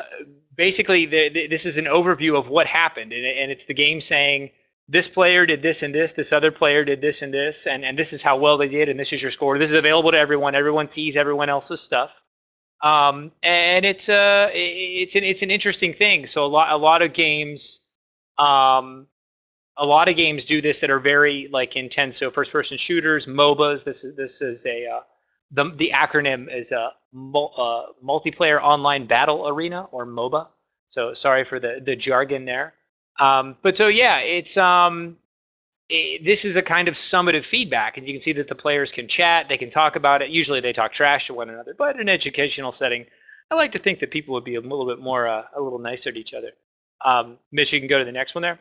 basically, the, the, this is an overview of what happened, and, and it's the game saying this player did this and this, this other player did this and this, and, and this is how well they did, and this is your score. This is available to everyone. Everyone sees everyone else's stuff. Um, and it's a uh, it's an it's an interesting thing. So a lot a lot of games um, a lot of games do this that are very like intense. So first person shooters, MOBAs. This is this is a uh, the the acronym is a uh, multiplayer online battle arena or MOBA. So sorry for the the jargon there. Um, but so yeah, it's um, it, this is a kind of summative feedback, and you can see that the players can chat, they can talk about it. Usually they talk trash to one another, but in an educational setting, I like to think that people would be a little bit more uh, a little nicer to each other. Um, Mitch, you can go to the next one there.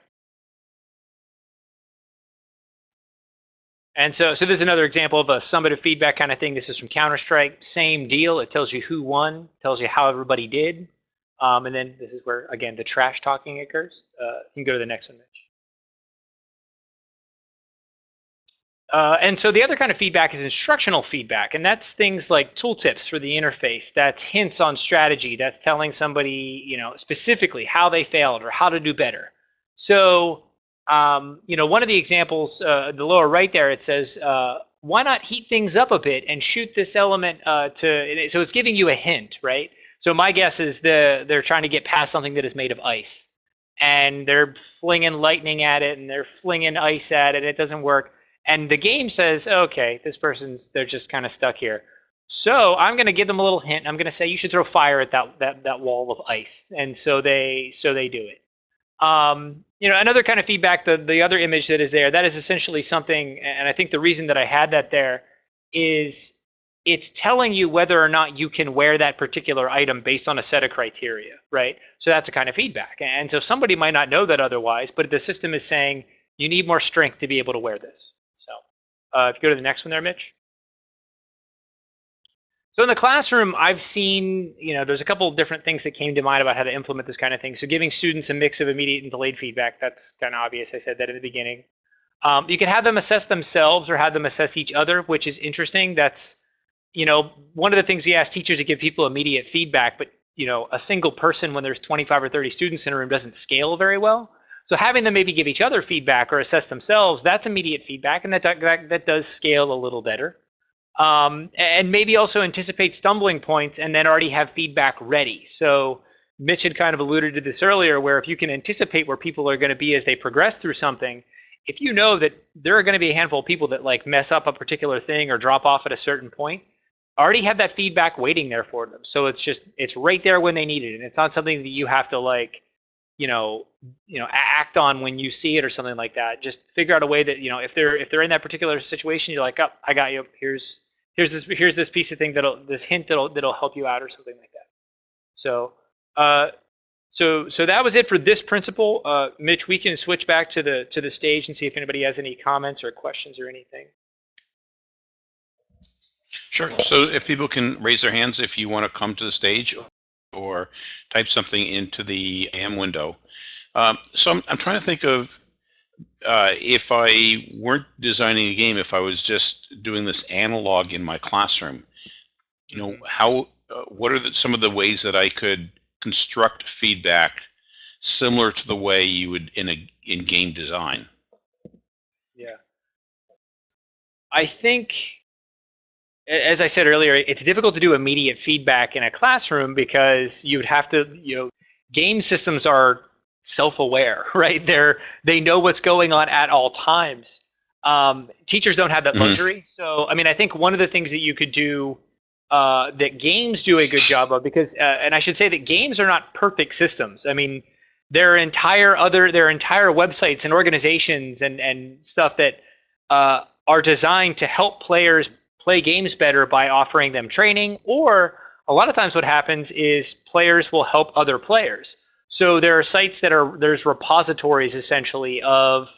And so, so this is another example of a summative feedback kind of thing. This is from Counter-Strike. Same deal. It tells you who won, tells you how everybody did. Um, and then this is where, again, the trash talking occurs. Uh, you can go to the next one, Mitch. Uh, and so the other kind of feedback is instructional feedback, and that's things like tooltips for the interface. That's hints on strategy. That's telling somebody, you know, specifically how they failed or how to do better. So, um, you know, one of the examples, uh, the lower right there, it says, uh, why not heat things up a bit and shoot this element uh, to? So it's giving you a hint, right? So my guess is the they're trying to get past something that is made of ice. and they're flinging lightning at it and they're flinging ice at it. It doesn't work. And the game says, okay, this person's they're just kind of stuck here. So I'm going to give them a little hint. I'm going to say you should throw fire at that that that wall of ice, and so they so they do it. Um, you know, another kind of feedback. The the other image that is there, that is essentially something, and I think the reason that I had that there is it's telling you whether or not you can wear that particular item based on a set of criteria, right? So that's a kind of feedback. And so somebody might not know that otherwise, but the system is saying you need more strength to be able to wear this. So uh, if you go to the next one there, Mitch. So in the classroom, I've seen, you know, there's a couple of different things that came to mind about how to implement this kind of thing. So giving students a mix of immediate and delayed feedback, that's kind of obvious. I said that in the beginning. Um, you can have them assess themselves or have them assess each other, which is interesting. That's, you know, one of the things we ask teachers to give people immediate feedback, but, you know, a single person when there's 25 or 30 students in a room doesn't scale very well. So having them maybe give each other feedback or assess themselves, that's immediate feedback, and that, that, that does scale a little better um, and maybe also anticipate stumbling points and then already have feedback ready. So Mitch had kind of alluded to this earlier, where if you can anticipate where people are going to be as they progress through something, if you know that there are going to be a handful of people that like mess up a particular thing or drop off at a certain point, already have that feedback waiting there for them. So it's just it's right there when they need it, and it's not something that you have to like, you know, you know, act on when you see it or something like that. Just figure out a way that you know if they're if they're in that particular situation, you're like, oh, I got you. Here's here's this here's this piece of thing that'll this hint that'll that'll help you out or something like that. So uh, so so that was it for this principle. Uh, Mitch, we can switch back to the to the stage and see if anybody has any comments or questions or anything. Sure. So if people can raise their hands if you want to come to the stage or type something into the AM window. Um, so I'm, I'm trying to think of uh, if I weren't designing a game, if I was just doing this analog in my classroom, you know, how, uh, what are the, some of the ways that I could construct feedback similar to the way you would in a in game design? Yeah, I think, as I said earlier, it's difficult to do immediate feedback in a classroom because you'd have to, you know, game systems are self-aware, right? They're they know what's going on at all times. Um, teachers don't have that mm-hmm. luxury. Mm-hmm. So, I mean, I think one of the things that you could do uh, that games do a good job of, because, uh, and I should say that games are not perfect systems. I mean, there are entire other, there are entire websites and organizations and and stuff that uh, are designed to help players play games better by offering them training. Or a lot of times, what happens is players will help other players. So there are sites that are there's repositories essentially of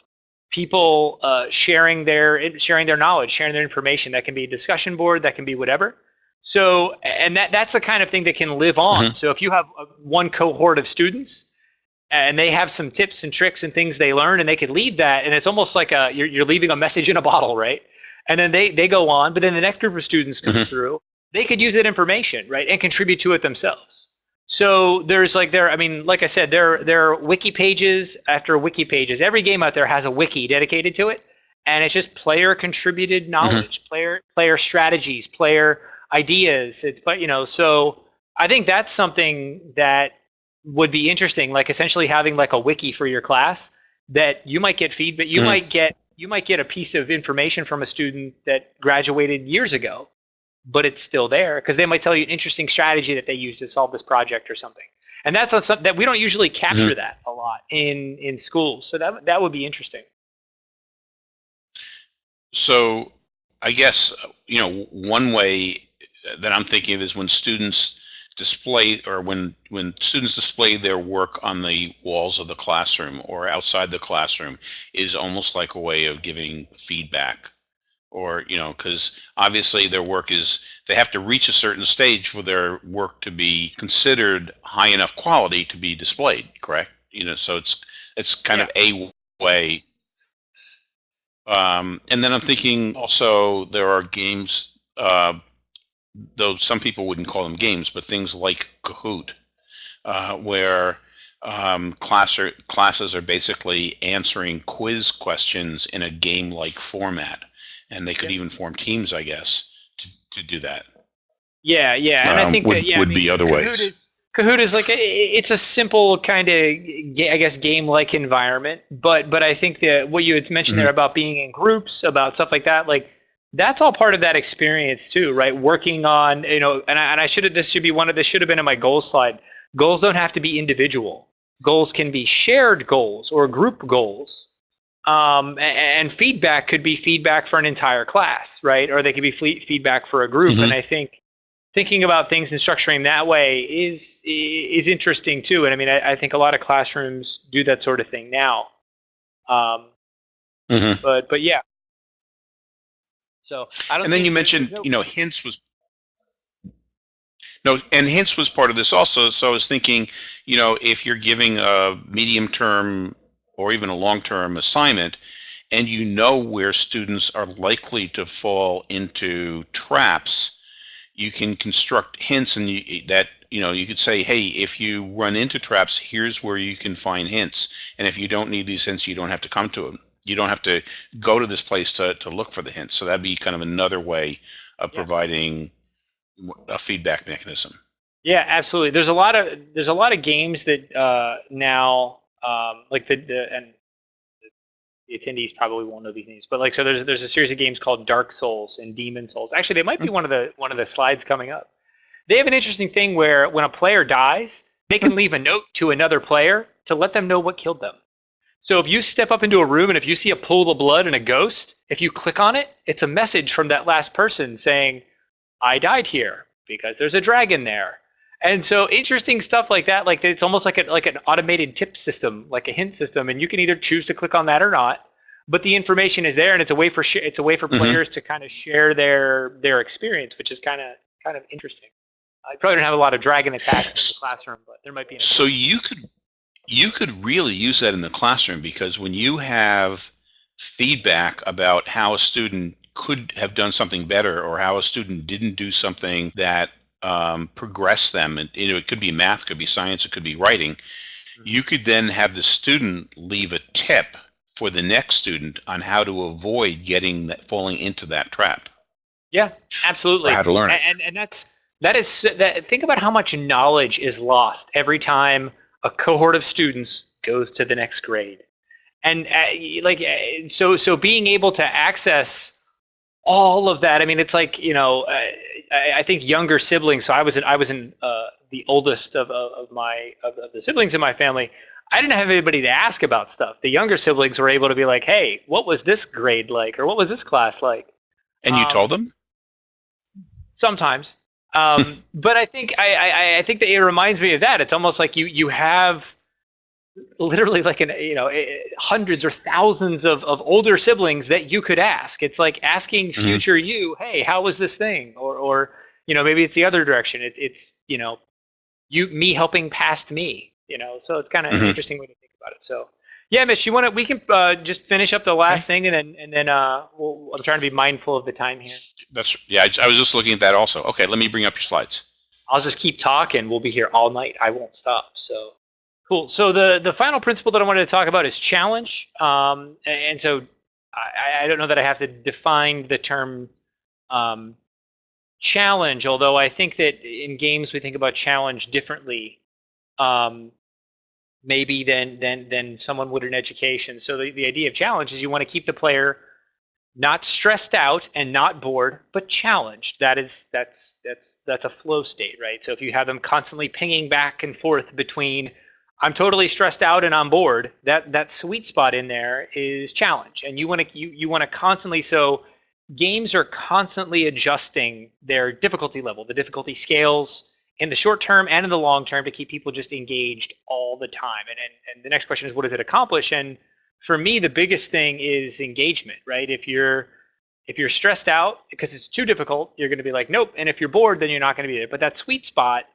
people uh, sharing their sharing their knowledge, sharing their information. That can be a discussion board, that can be whatever. So and that that's the kind of thing that can live on. Mm-hmm. So if you have a, one cohort of students and they have some tips and tricks and things they learn and they could leave that, and it's almost like a you're, you're leaving a message in a bottle, right? And then they they go on, but then the next group of students comes mm-hmm. through. They could use that information, right, and contribute to it themselves. So there's like there, I mean, like I said, there there are wiki pages after wiki pages. Every game out there has a wiki dedicated to it, and it's just player contributed mm-hmm. knowledge, mm-hmm. player player strategies, player ideas. It's but you know, so I think that's something that would be interesting. Like essentially having like a wiki for your class that you might get feedback. You mm-hmm. might get you might get a piece of information from a student that graduated years ago but it's still there because they might tell you an interesting strategy that they use to solve this project or something. And that's a, that we don't usually capture mm-hmm. that a lot in in schools. So that that would be interesting. So I guess you know one way that I'm thinking of is when students display or when when students display their work on the walls of the classroom or outside the classroom is almost like a way of giving feedback. Or you know because obviously their work is they have to reach a certain stage for their work to be considered high enough quality to be displayed correct? You know so it's it's kind yeah. of a way. Um, and then i'm thinking also there are games uh, though some people wouldn't call them games but things like kahoot uh, where um, class are, classes are basically answering quiz questions in a game-like format and they could even form teams, I guess, to, to do that. Yeah, yeah, and um, I think would, that yeah, would I mean, be other Kahoot ways. Is, Kahoot is like a, it's a simple kind of I guess game like environment, but but I think that what you had mentioned Mm-hmm. there about being in groups, about stuff like that, like that's all part of that experience too, right? Working on you know, and I, and I should have this should be one of this should have been in my goal slide. Goals don't have to be individual. Goals can be shared goals or group goals. Um, a- and, feedback could be feedback for an entire class, right? Or they could be fle- feedback for a group. Mhm. And I think thinking about things and structuring that way is is interesting too. And I mean, I, I think a lot of classrooms do that sort of thing now. Um, Mhm. but but yeah. So I don't. And then you mentioned, you know, hints was no, and hints was part of this also. So I was thinking, you know, if you're giving a medium term or even a long term assignment, and you know where students are likely to fall into traps, you can construct hints, and you, that you know you could say, hey, if you run into traps, here's where you can find hints, and if you don't need these hints, you don't have to come to them. You don't have to go to this place to, to look for the hints. So that'd be kind of another way of providing a feedback mechanism. Yeah, absolutely. There's a lot of there's a lot of games that uh, now um, like the, the and the attendees probably won't know these names, but like so there's there's a series of games called Dark Souls and Demon Souls. Actually, they might be one of the one of the slides coming up. They have an interesting thing where when a player dies, they can leave a note to another player to let them know what killed them. So if you step up into a room and if you see a pool of blood and a ghost, if you click on it, it's a message from that last person saying, "I died here because there's a dragon there." And so interesting stuff like that, like it's almost like a, like an automated tip system, like a hint system, and you can either choose to click on that or not. But the information is there, and it's a way for sh- it's a way for Mhm. players to kind of share their their experience, which is kind of kind of interesting. I probably don't have a lot of dragon attacks in the classroom, but there might be. An So you could you could really use that in the classroom because when you have feedback about how a student could have done something better or how a student didn't do something that um, progressed them, and you know, it could be math, could be science, it could be writing. You could then have the student leave a tip for the next student on how to avoid getting that falling into that trap Yeah, absolutely. or how to learn it. and, and that's that is that think about how much knowledge is lost every time a cohort of students goes to the next grade. And uh, like uh, so so being able to access all of that i mean it's like you know uh, I, I think younger siblings so i was in i was in uh, the oldest of, of, of my of, of the siblings in my family. I didn't have anybody to ask about stuff. The younger siblings were able to be like hey what was this grade like or what was this class like? And you um, told them? sometimes um, but i think I, I i think that it reminds me of that. It's almost like you you have literally like an you know hundreds or thousands of, of older siblings that you could ask. It's like asking Mhm. future you hey how was this thing? Or or you know maybe it's the other direction. It's it's you know you me helping past me you know? So it's kind of an Mhm. interesting way to think about it. So yeah Mitch you want to we can uh, just finish up the last thing and then and then uh we'll, i'm trying to be mindful of the time here That's yeah. I, I was just looking at that also. Okay, let me bring up your slides. I'll just keep talking. We'll be here all night. I won't stop. So cool. So the the final principle that I wanted to talk about is challenge. Um, and so I, I don't know that I have to define the term um, challenge, although I think that in games we think about challenge differently. Um, maybe than than than someone would in education. So the, the idea of challenge is you want to keep the player not stressed out and not bored, but challenged. That is that's that's that's a flow state, right? So if you have them constantly pinging back and forth between I'm totally stressed out and I'm bored, that that sweet spot in there is challenge. And you want to you, you want to constantly so games are constantly adjusting their difficulty level. The difficulty scales in the short term and in the long term to keep people just engaged all the time. And and, and the next question is what does it accomplish? And for me, the biggest thing is engagement, right? If you're if you're stressed out because it's too difficult, you're going to be like, nope. And if you're bored, then you're not going to be there. But that sweet spot,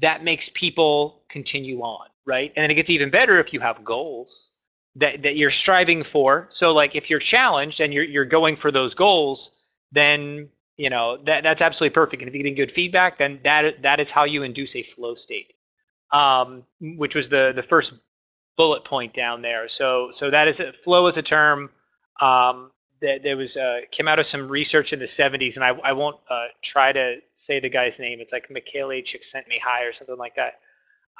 that makes people continue on, right? And then it gets even better if you have goals that, that you're striving for. So like if you're challenged and you're you're going for those goals, then you know that that's absolutely perfect. And if you're getting good feedback, then that that is how you induce a flow state, um, which was the the first bullet point down there. So so that is a, flow is a term um, that there was uh, came out of some research in the 70s, and I, I won't uh, try to say the guy's name. It's like Michele Csikszentmihalyi or something like that.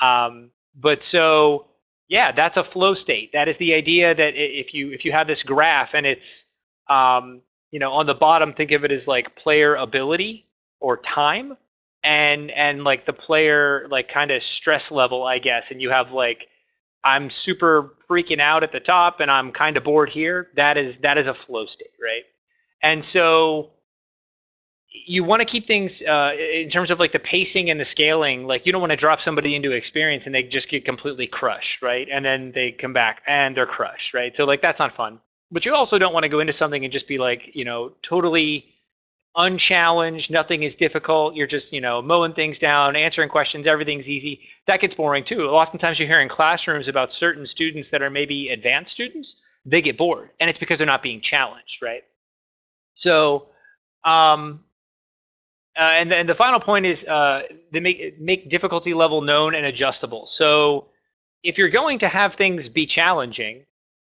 Um, but so yeah, that's a flow state. That is the idea that if you if you have this graph and it's um, you know on the bottom, think of it as like player ability or time, and and like the player like kind of stress level, I guess. And you have like I'm super freaking out at the top and I'm kind of bored here. That is that is a flow state, right? And so you want to keep things uh, in terms of like the pacing and the scaling. Like you don't want to drop somebody into experience and they just get completely crushed, right? And then they come back and they're crushed, right? So like that's not fun. But you also don't want to go into something and just be like, you know, totally unchallenged. Nothing is difficult. You're just, you know, mowing things down, answering questions. Everything's easy. That gets boring too. Oftentimes you hear in classrooms about certain students that are maybe advanced students. They get bored, and it's because they're not being challenged, right? So um, uh, and, and the final point is uh, they make make difficulty level known and adjustable. So if you're going to have things be challenging,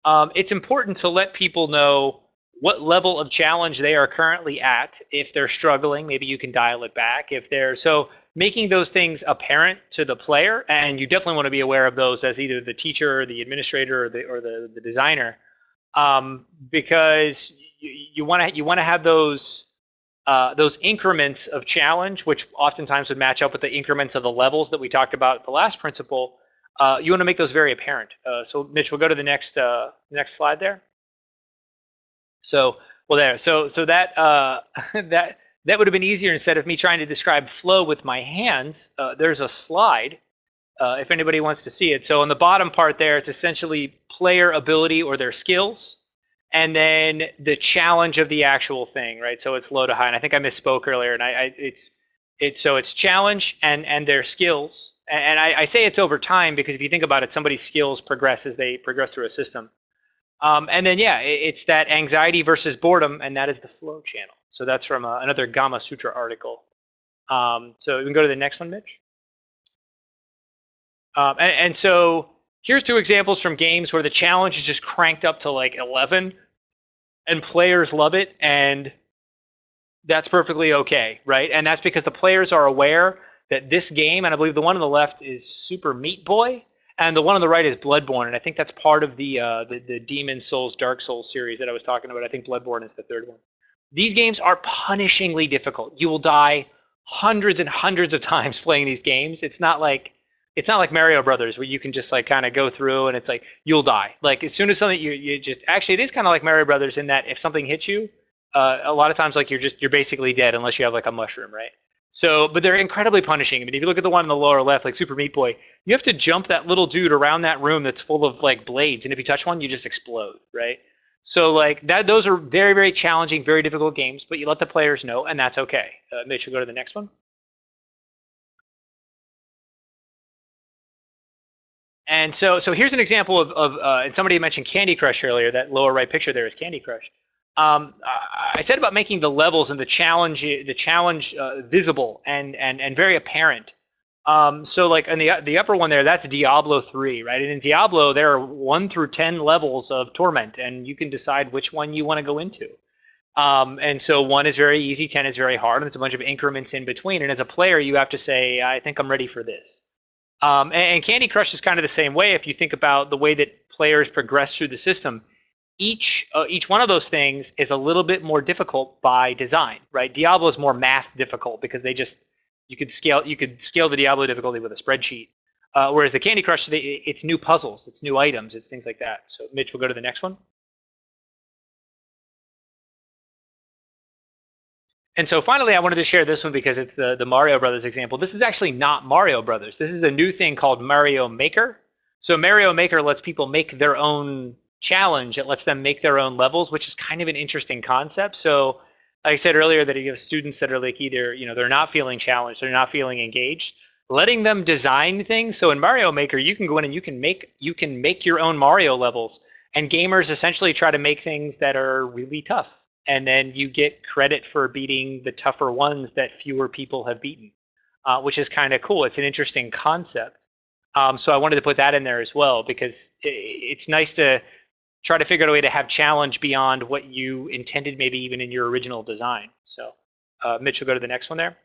um, it's important to let people know what level of challenge they are currently at. If they're struggling, maybe you can dial it back. If they're so making those things apparent to the player, and you definitely want to be aware of those as either the teacher, or the administrator, or the or the, the designer, um, because you want to you want to have those uh, those increments of challenge, which oftentimes would match up with the increments of the levels that we talked about the last principle, uh, you want to make those very apparent. Uh, so Mitch, we'll go to the next uh, next slide there. So well there, so so that uh, that that would have been easier instead of me trying to describe flow with my hands. there's a slide if anybody wants to see it. So on the bottom part there, it's essentially player ability or their skills and then the challenge of the actual thing, right? So it's low to high. And I think I misspoke earlier, and I, I it's it's so it's challenge and and their skills. And I, I, say it's over time because if you think about it, somebody's skills progress as they progress through a system. Um, and then yeah, it, it's that anxiety versus boredom, and that is the flow channel. So that's from uh, another Gamasutra article. Um, so we can go to the next one, Mitch. Um, and, and so here's two examples from games where the challenge is just cranked up to like 11 and players love it and that's perfectly okay right? And that's because the players are aware that this game and i believe the one on the left is super meat boy and the one on the right is bloodborne and i think that's part of the uh, the, the demon souls dark souls series that i was talking about. I think bloodborne is the third one. These games are punishingly difficult. You will die hundreds and hundreds of times playing these games. It's not like it's not like Mario Brothers where you can just like kind of go through and it's like you'll die. Like as soon as something you you just actually it is kind of like Mario Brothers in that if something hits you, uh, a lot of times like you're just you're basically dead unless you have like a mushroom, right? So, but they're incredibly punishing. I mean, if you look at the one in the lower left, like Super Meat Boy, you have to jump that little dude around that room that's full of like blades, and if you touch one, you just explode, right? So, like that, those are very, very challenging, very difficult games. But you let the players know, and that's okay. Uh, Mitch, go to the next one. And so, so here's an example of, of uh, and somebody mentioned Candy Crush earlier. That lower right picture there is Candy Crush. Um, I said about making the levels and the challenge, the challenge uh, visible and and and very apparent. Um, so like in the the upper one there, that's Diablo 3, right? And in Diablo, there are one through ten levels of torment, and you can decide which one you want to go into. Um, and so one is very easy, ten is very hard, and it's a bunch of increments in between. And as a player, you have to say, I think I'm ready for this. Um, and, and, Candy Crush is kind of the same way. If you think about the way that players progress through the system, each uh, each one of those things is a little bit more difficult by design, right? Diablo is more math difficult because they just you could scale you could scale the Diablo difficulty with a spreadsheet, uh, whereas the Candy Crush they, it's new puzzles, it's new items, it's things like that. So Mitch, we'll go to the next one. And so finally, I wanted to share this one because it's the, the Mario Brothers example. This is actually not Mario Brothers. This is a new thing called Mario Maker. So Mario Maker lets people make their own challenge. It lets them make their own levels, which is kind of an interesting concept. So like I said earlier that you have students that are like either, you know, they're not feeling challenged, they're not feeling engaged, letting them design things. So in Mario Maker, you can go in and you can make you can make your own Mario levels. And gamers essentially try to make things that are really tough and then you get credit for beating the tougher ones that fewer people have beaten, uh, which is kind of cool. It's an interesting concept. Um, so I wanted to put that in there as well because it's nice to try to figure out a way to have challenge beyond what you intended, maybe even in your original design. So, uh, Mitch, will go to the next one there.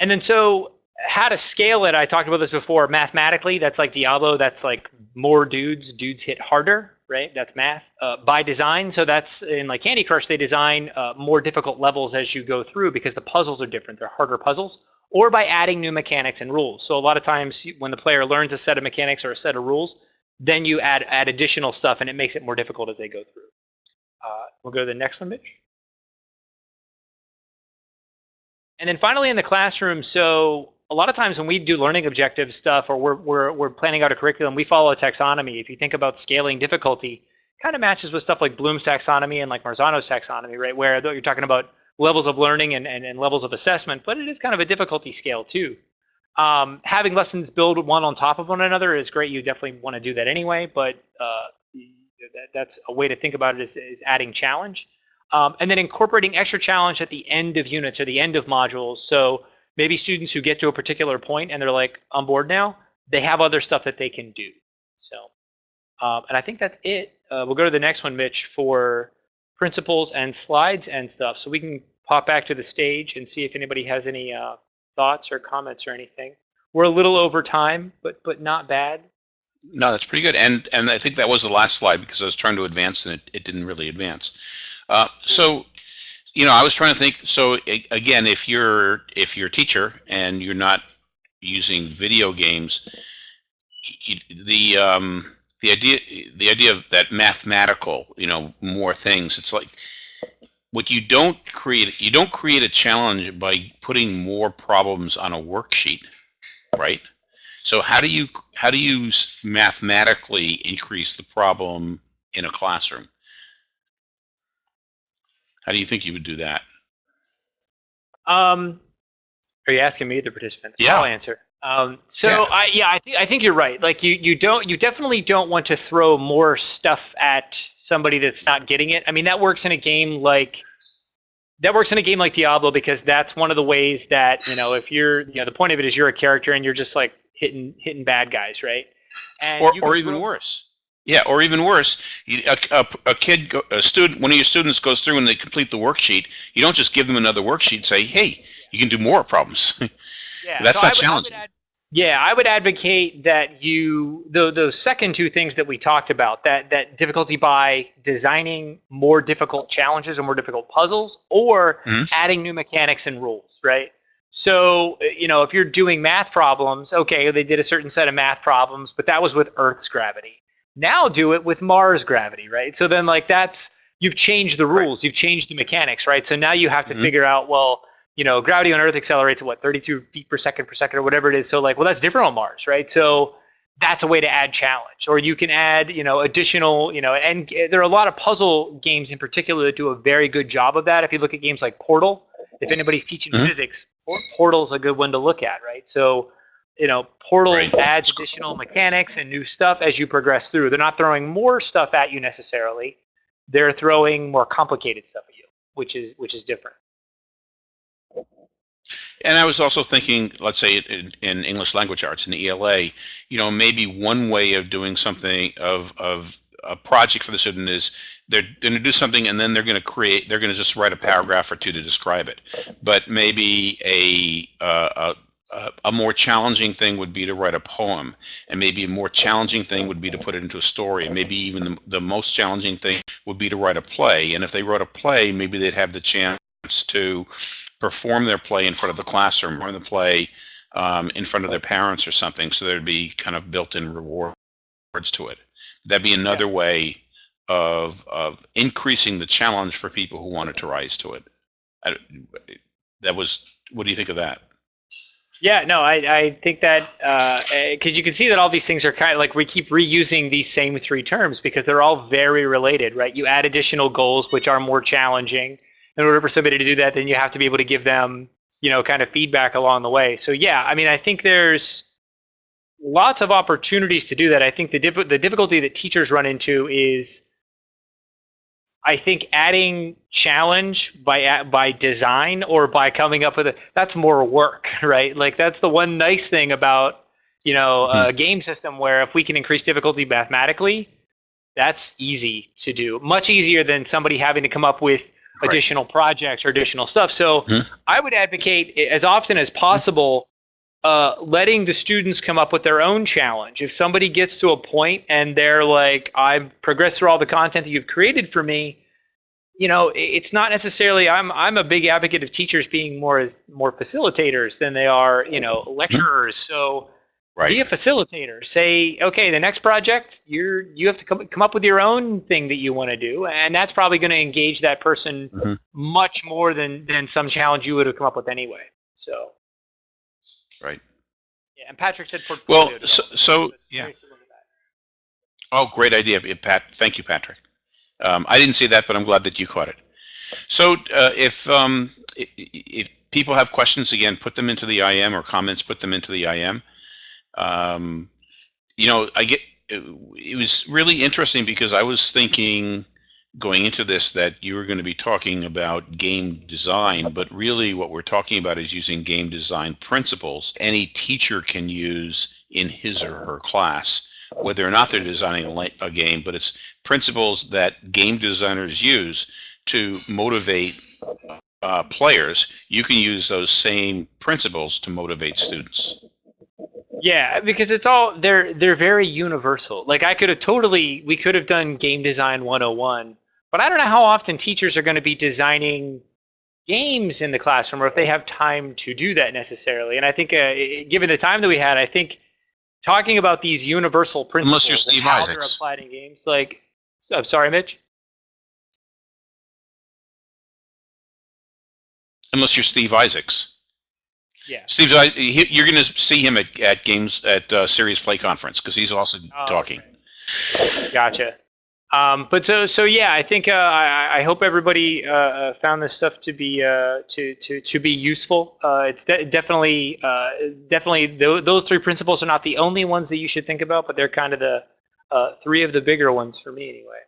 And then, so how to scale it, I talked about this before. Mathematically, that's like Diablo. That's like more dudes. Dudes hit harder, right? That's math. Uh, by design, so that's in like Candy Crush, they design uh, more difficult levels as you go through because the puzzles are different. They're harder puzzles. Or by adding new mechanics and rules. So a lot of times when the player learns a set of mechanics or a set of rules, then you add add additional stuff and it makes it more difficult as they go through. Uh, we'll go to the next one, Mitch. And then finally in the classroom, so a lot of times when we do learning objective stuff or we're, we're, we're planning out a curriculum, we follow a taxonomy. If you think about scaling difficulty, kind of matches with stuff like Bloom's taxonomy and like Marzano's taxonomy, right? Where you're talking about levels of learning and, and, and levels of assessment, but it is kind of a difficulty scale too. Um, having lessons build one on top of one another is great. You definitely want to do that anyway, but uh, that, that's a way to think about it is, is adding challenge. Um, and then incorporating extra challenge at the end of units or the end of modules. So maybe students who get to a particular point and they're like on board now, they have other stuff that they can do. So, um, and I think that's it. Uh, we'll go to the next one, Mitch, for principles and slides and stuff. So we can pop back to the stage and see if anybody has any uh, thoughts or comments or anything. We're a little over time, but but not bad. No, that's pretty good. And and I think that was the last slide because I was trying to advance and it, it didn't really advance. Uh, so you know, I was trying to think. So again, if you're if you're a teacher and you're not using video games, the um, the idea the idea of that mathematical, you know, more things. It's like what you don't create. You don't create a challenge by putting more problems on a worksheet, right? So how do you how do you mathematically increase the problem in a classroom? How do you think you would do that? Um, are you asking me, the participants? Yeah. I'll answer. Um, so Yeah. I yeah I think I think you're right. Like you you don't you definitely don't want to throw more stuff at somebody that's not getting it. I mean that works in a game like that works in a game like Diablo because that's one of the ways that you know if you're you know the point of it is you're a character and you're just like hitting hitting bad guys right. And or, or even throw- worse. Yeah, or even worse, you, a, a, a kid, a student, one of your students goes through and they complete the worksheet. You don't just give them another worksheet. Say, hey, you can do more problems. Yeah, That's so not I would- I challenging. ad- yeah, I would advocate that you the those second two things that we talked about that that difficulty by designing more difficult challenges or more difficult puzzles, or Mhm. adding new mechanics and rules, right? So you know if you're doing math problems, okay, they did a certain set of math problems, but that was with Earth's gravity. Now do it with Mars gravity, right? So then like that's you've changed the rules, you've changed the mechanics, right? So now you have to Mhm. figure out well you know, gravity on Earth accelerates at what 32 feet per second per second or whatever it is. So like, well, that's different on Mars, right? So that's a way to add challenge, or you can add, you know, additional, you know, and there are a lot of puzzle games in particular that do a very good job of that. If you look at games like Portal, if anybody's teaching Mhm. physics, Por- Portal's a good one to look at, right? So, you know, Portal Right. adds additional mechanics and new stuff as you progress through. They're not throwing more stuff at you necessarily; they're throwing more complicated stuff at you, which is which is different. And I was also thinking, let's say in, in English language arts in the ELA, you know, maybe one way of doing something of of a project for the student is they're going to do something and then they're going to create, they're going to just write a paragraph or two to describe it. But maybe a uh, a, a more challenging thing would be to write a poem, and maybe a more challenging thing would be to put it into a story, and maybe even the, the most challenging thing would be to write a play. And if they wrote a play, maybe they'd have the chance to perform their play in front of the classroom or the play um, in front of their parents or something. So there'd be kind of built-in rewards to it. That'd be another way of of increasing the challenge for people who wanted to rise to it. I, that was. What do you think of that? Yeah, no, I, I think that because you can see that all these things are kind of like we keep reusing these same three terms because they're all very related, right? You add additional goals which are more challenging. In order for somebody to do that, then you have to be able to give them, you know, kind of feedback along the way. So yeah, I mean, I think there's lots of opportunities to do that. I think the the difficulty that teachers run into is I think adding challenge by by design or by coming up with it that's more work, right? Like that's the one nice thing about you know a hmm. game system where if we can increase difficulty mathematically, that's easy to do, much easier than somebody having to come up with Right. additional projects or additional stuff. So Mhm. I would advocate as often as possible uh, letting the students come up with their own challenge. If somebody gets to a point and they're like, I've progressed through all the content that you've created for me, you know, it's not necessarily. I'm I'm a big advocate of teachers being more as more facilitators than they are, you know, lecturers. So be a facilitator. Say, okay, the next project, you're you have to come come up with your own thing that you want to do, and that's probably going to engage that person Mhm. much more than than some challenge you would have come up with anyway. So. Right. Yeah, and Patrick said portfolio. Well, so, so yeah. very similar to that. Oh, great idea, eh, Pat. Thank you, Patrick. Um, I didn't see that, but I'm glad that you caught it. So, uh, if um, if people have questions, again, put them into the IM or comments, put them into the IM. Um, you know, I get it, it was really interesting because I was thinking going into this that you were going to be talking about game design, but really what we're talking about is using game design principles any teacher can use in his or her class whether or not they're designing a, game, but it's principles that game designers use to motivate uh, players. You can use those same principles to motivate students. Yeah, because it's all they're they're very universal. Like I could have totally we could have done game design 101, but I don't know how often teachers are going to be designing games in the classroom or if they have time to do that necessarily. And I think uh, given the time that we had, I think talking about these universal principles Unless you're Steve and how they're applied in games like I'm sorry, Mitch. Unless you're Steve Isaacs. Yeah. Steve, I- he- you're going to see him at, at games at uh, Serious Play Conference because he's also Oh, talking. Gotcha. Um, but so so yeah, I think uh, I, I hope everybody uh, uh, found this stuff to be uh, to, to to be useful. Uh, it's de- definitely uh, definitely th- those three principles are not the only ones that you should think about, but they're kind of the uh, three of the bigger ones for me anyway.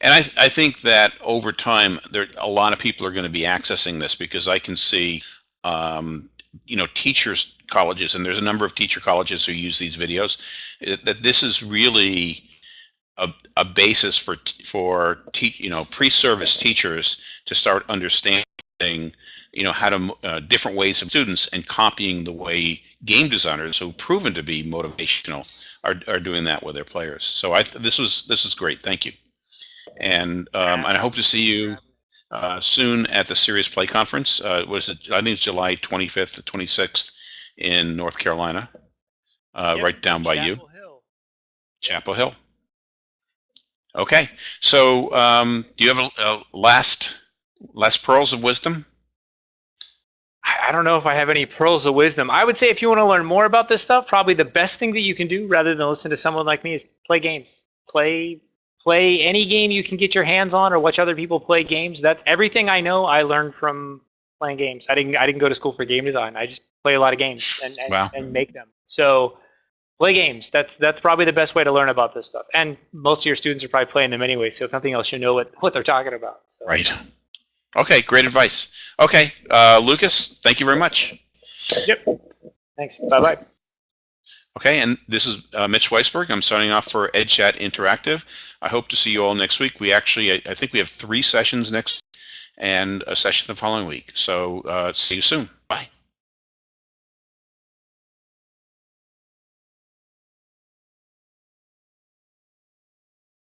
And I, I think that over time, there a lot of people are going to be accessing this because I can see, um, you know, teachers colleges, and there's a number of teacher colleges who use these videos. eh, That this is really a, a basis for for you know pre-service teachers to start understanding, you know, how to uh, different ways of students and copying the way game designers who've proven to be motivational are, are doing that with their players. So I th- this was this is great. Thank you and um, and I hope to see you uh, soon at the Serious Play Conference. Uh, was it? I think it's July 25th to 26th in North Carolina, uh, Yep, right down by you, Chapel Hill. Chapel Hill. Okay, so um, do you have a, a last last pearls of wisdom? I I don't know if I have any pearls of wisdom. I would say if you want to learn more about this stuff, probably the best thing that you can do rather than listen to someone like me is play games. Play play any game you can get your hands on or watch other people play games. That everything I know I learned from playing games. I didn't I didn't go to school for game design. I just play a lot of games and and, Wow. and make them. So play games. That's that's probably the best way to learn about this stuff. And most of your students are probably playing them anyway, so if nothing else you know what, what they're talking about. So. Right. Okay, great advice. Okay, uh, Lucas, thank you very much. Yep. Thanks. Bye bye. Okay, and this is uh, Mitch Weisburgh. I'm signing off for EdChat Interactive. I hope to see you all next week. We actually, I, I think we have three sessions next and a session the following week. So uh, see you soon. Bye.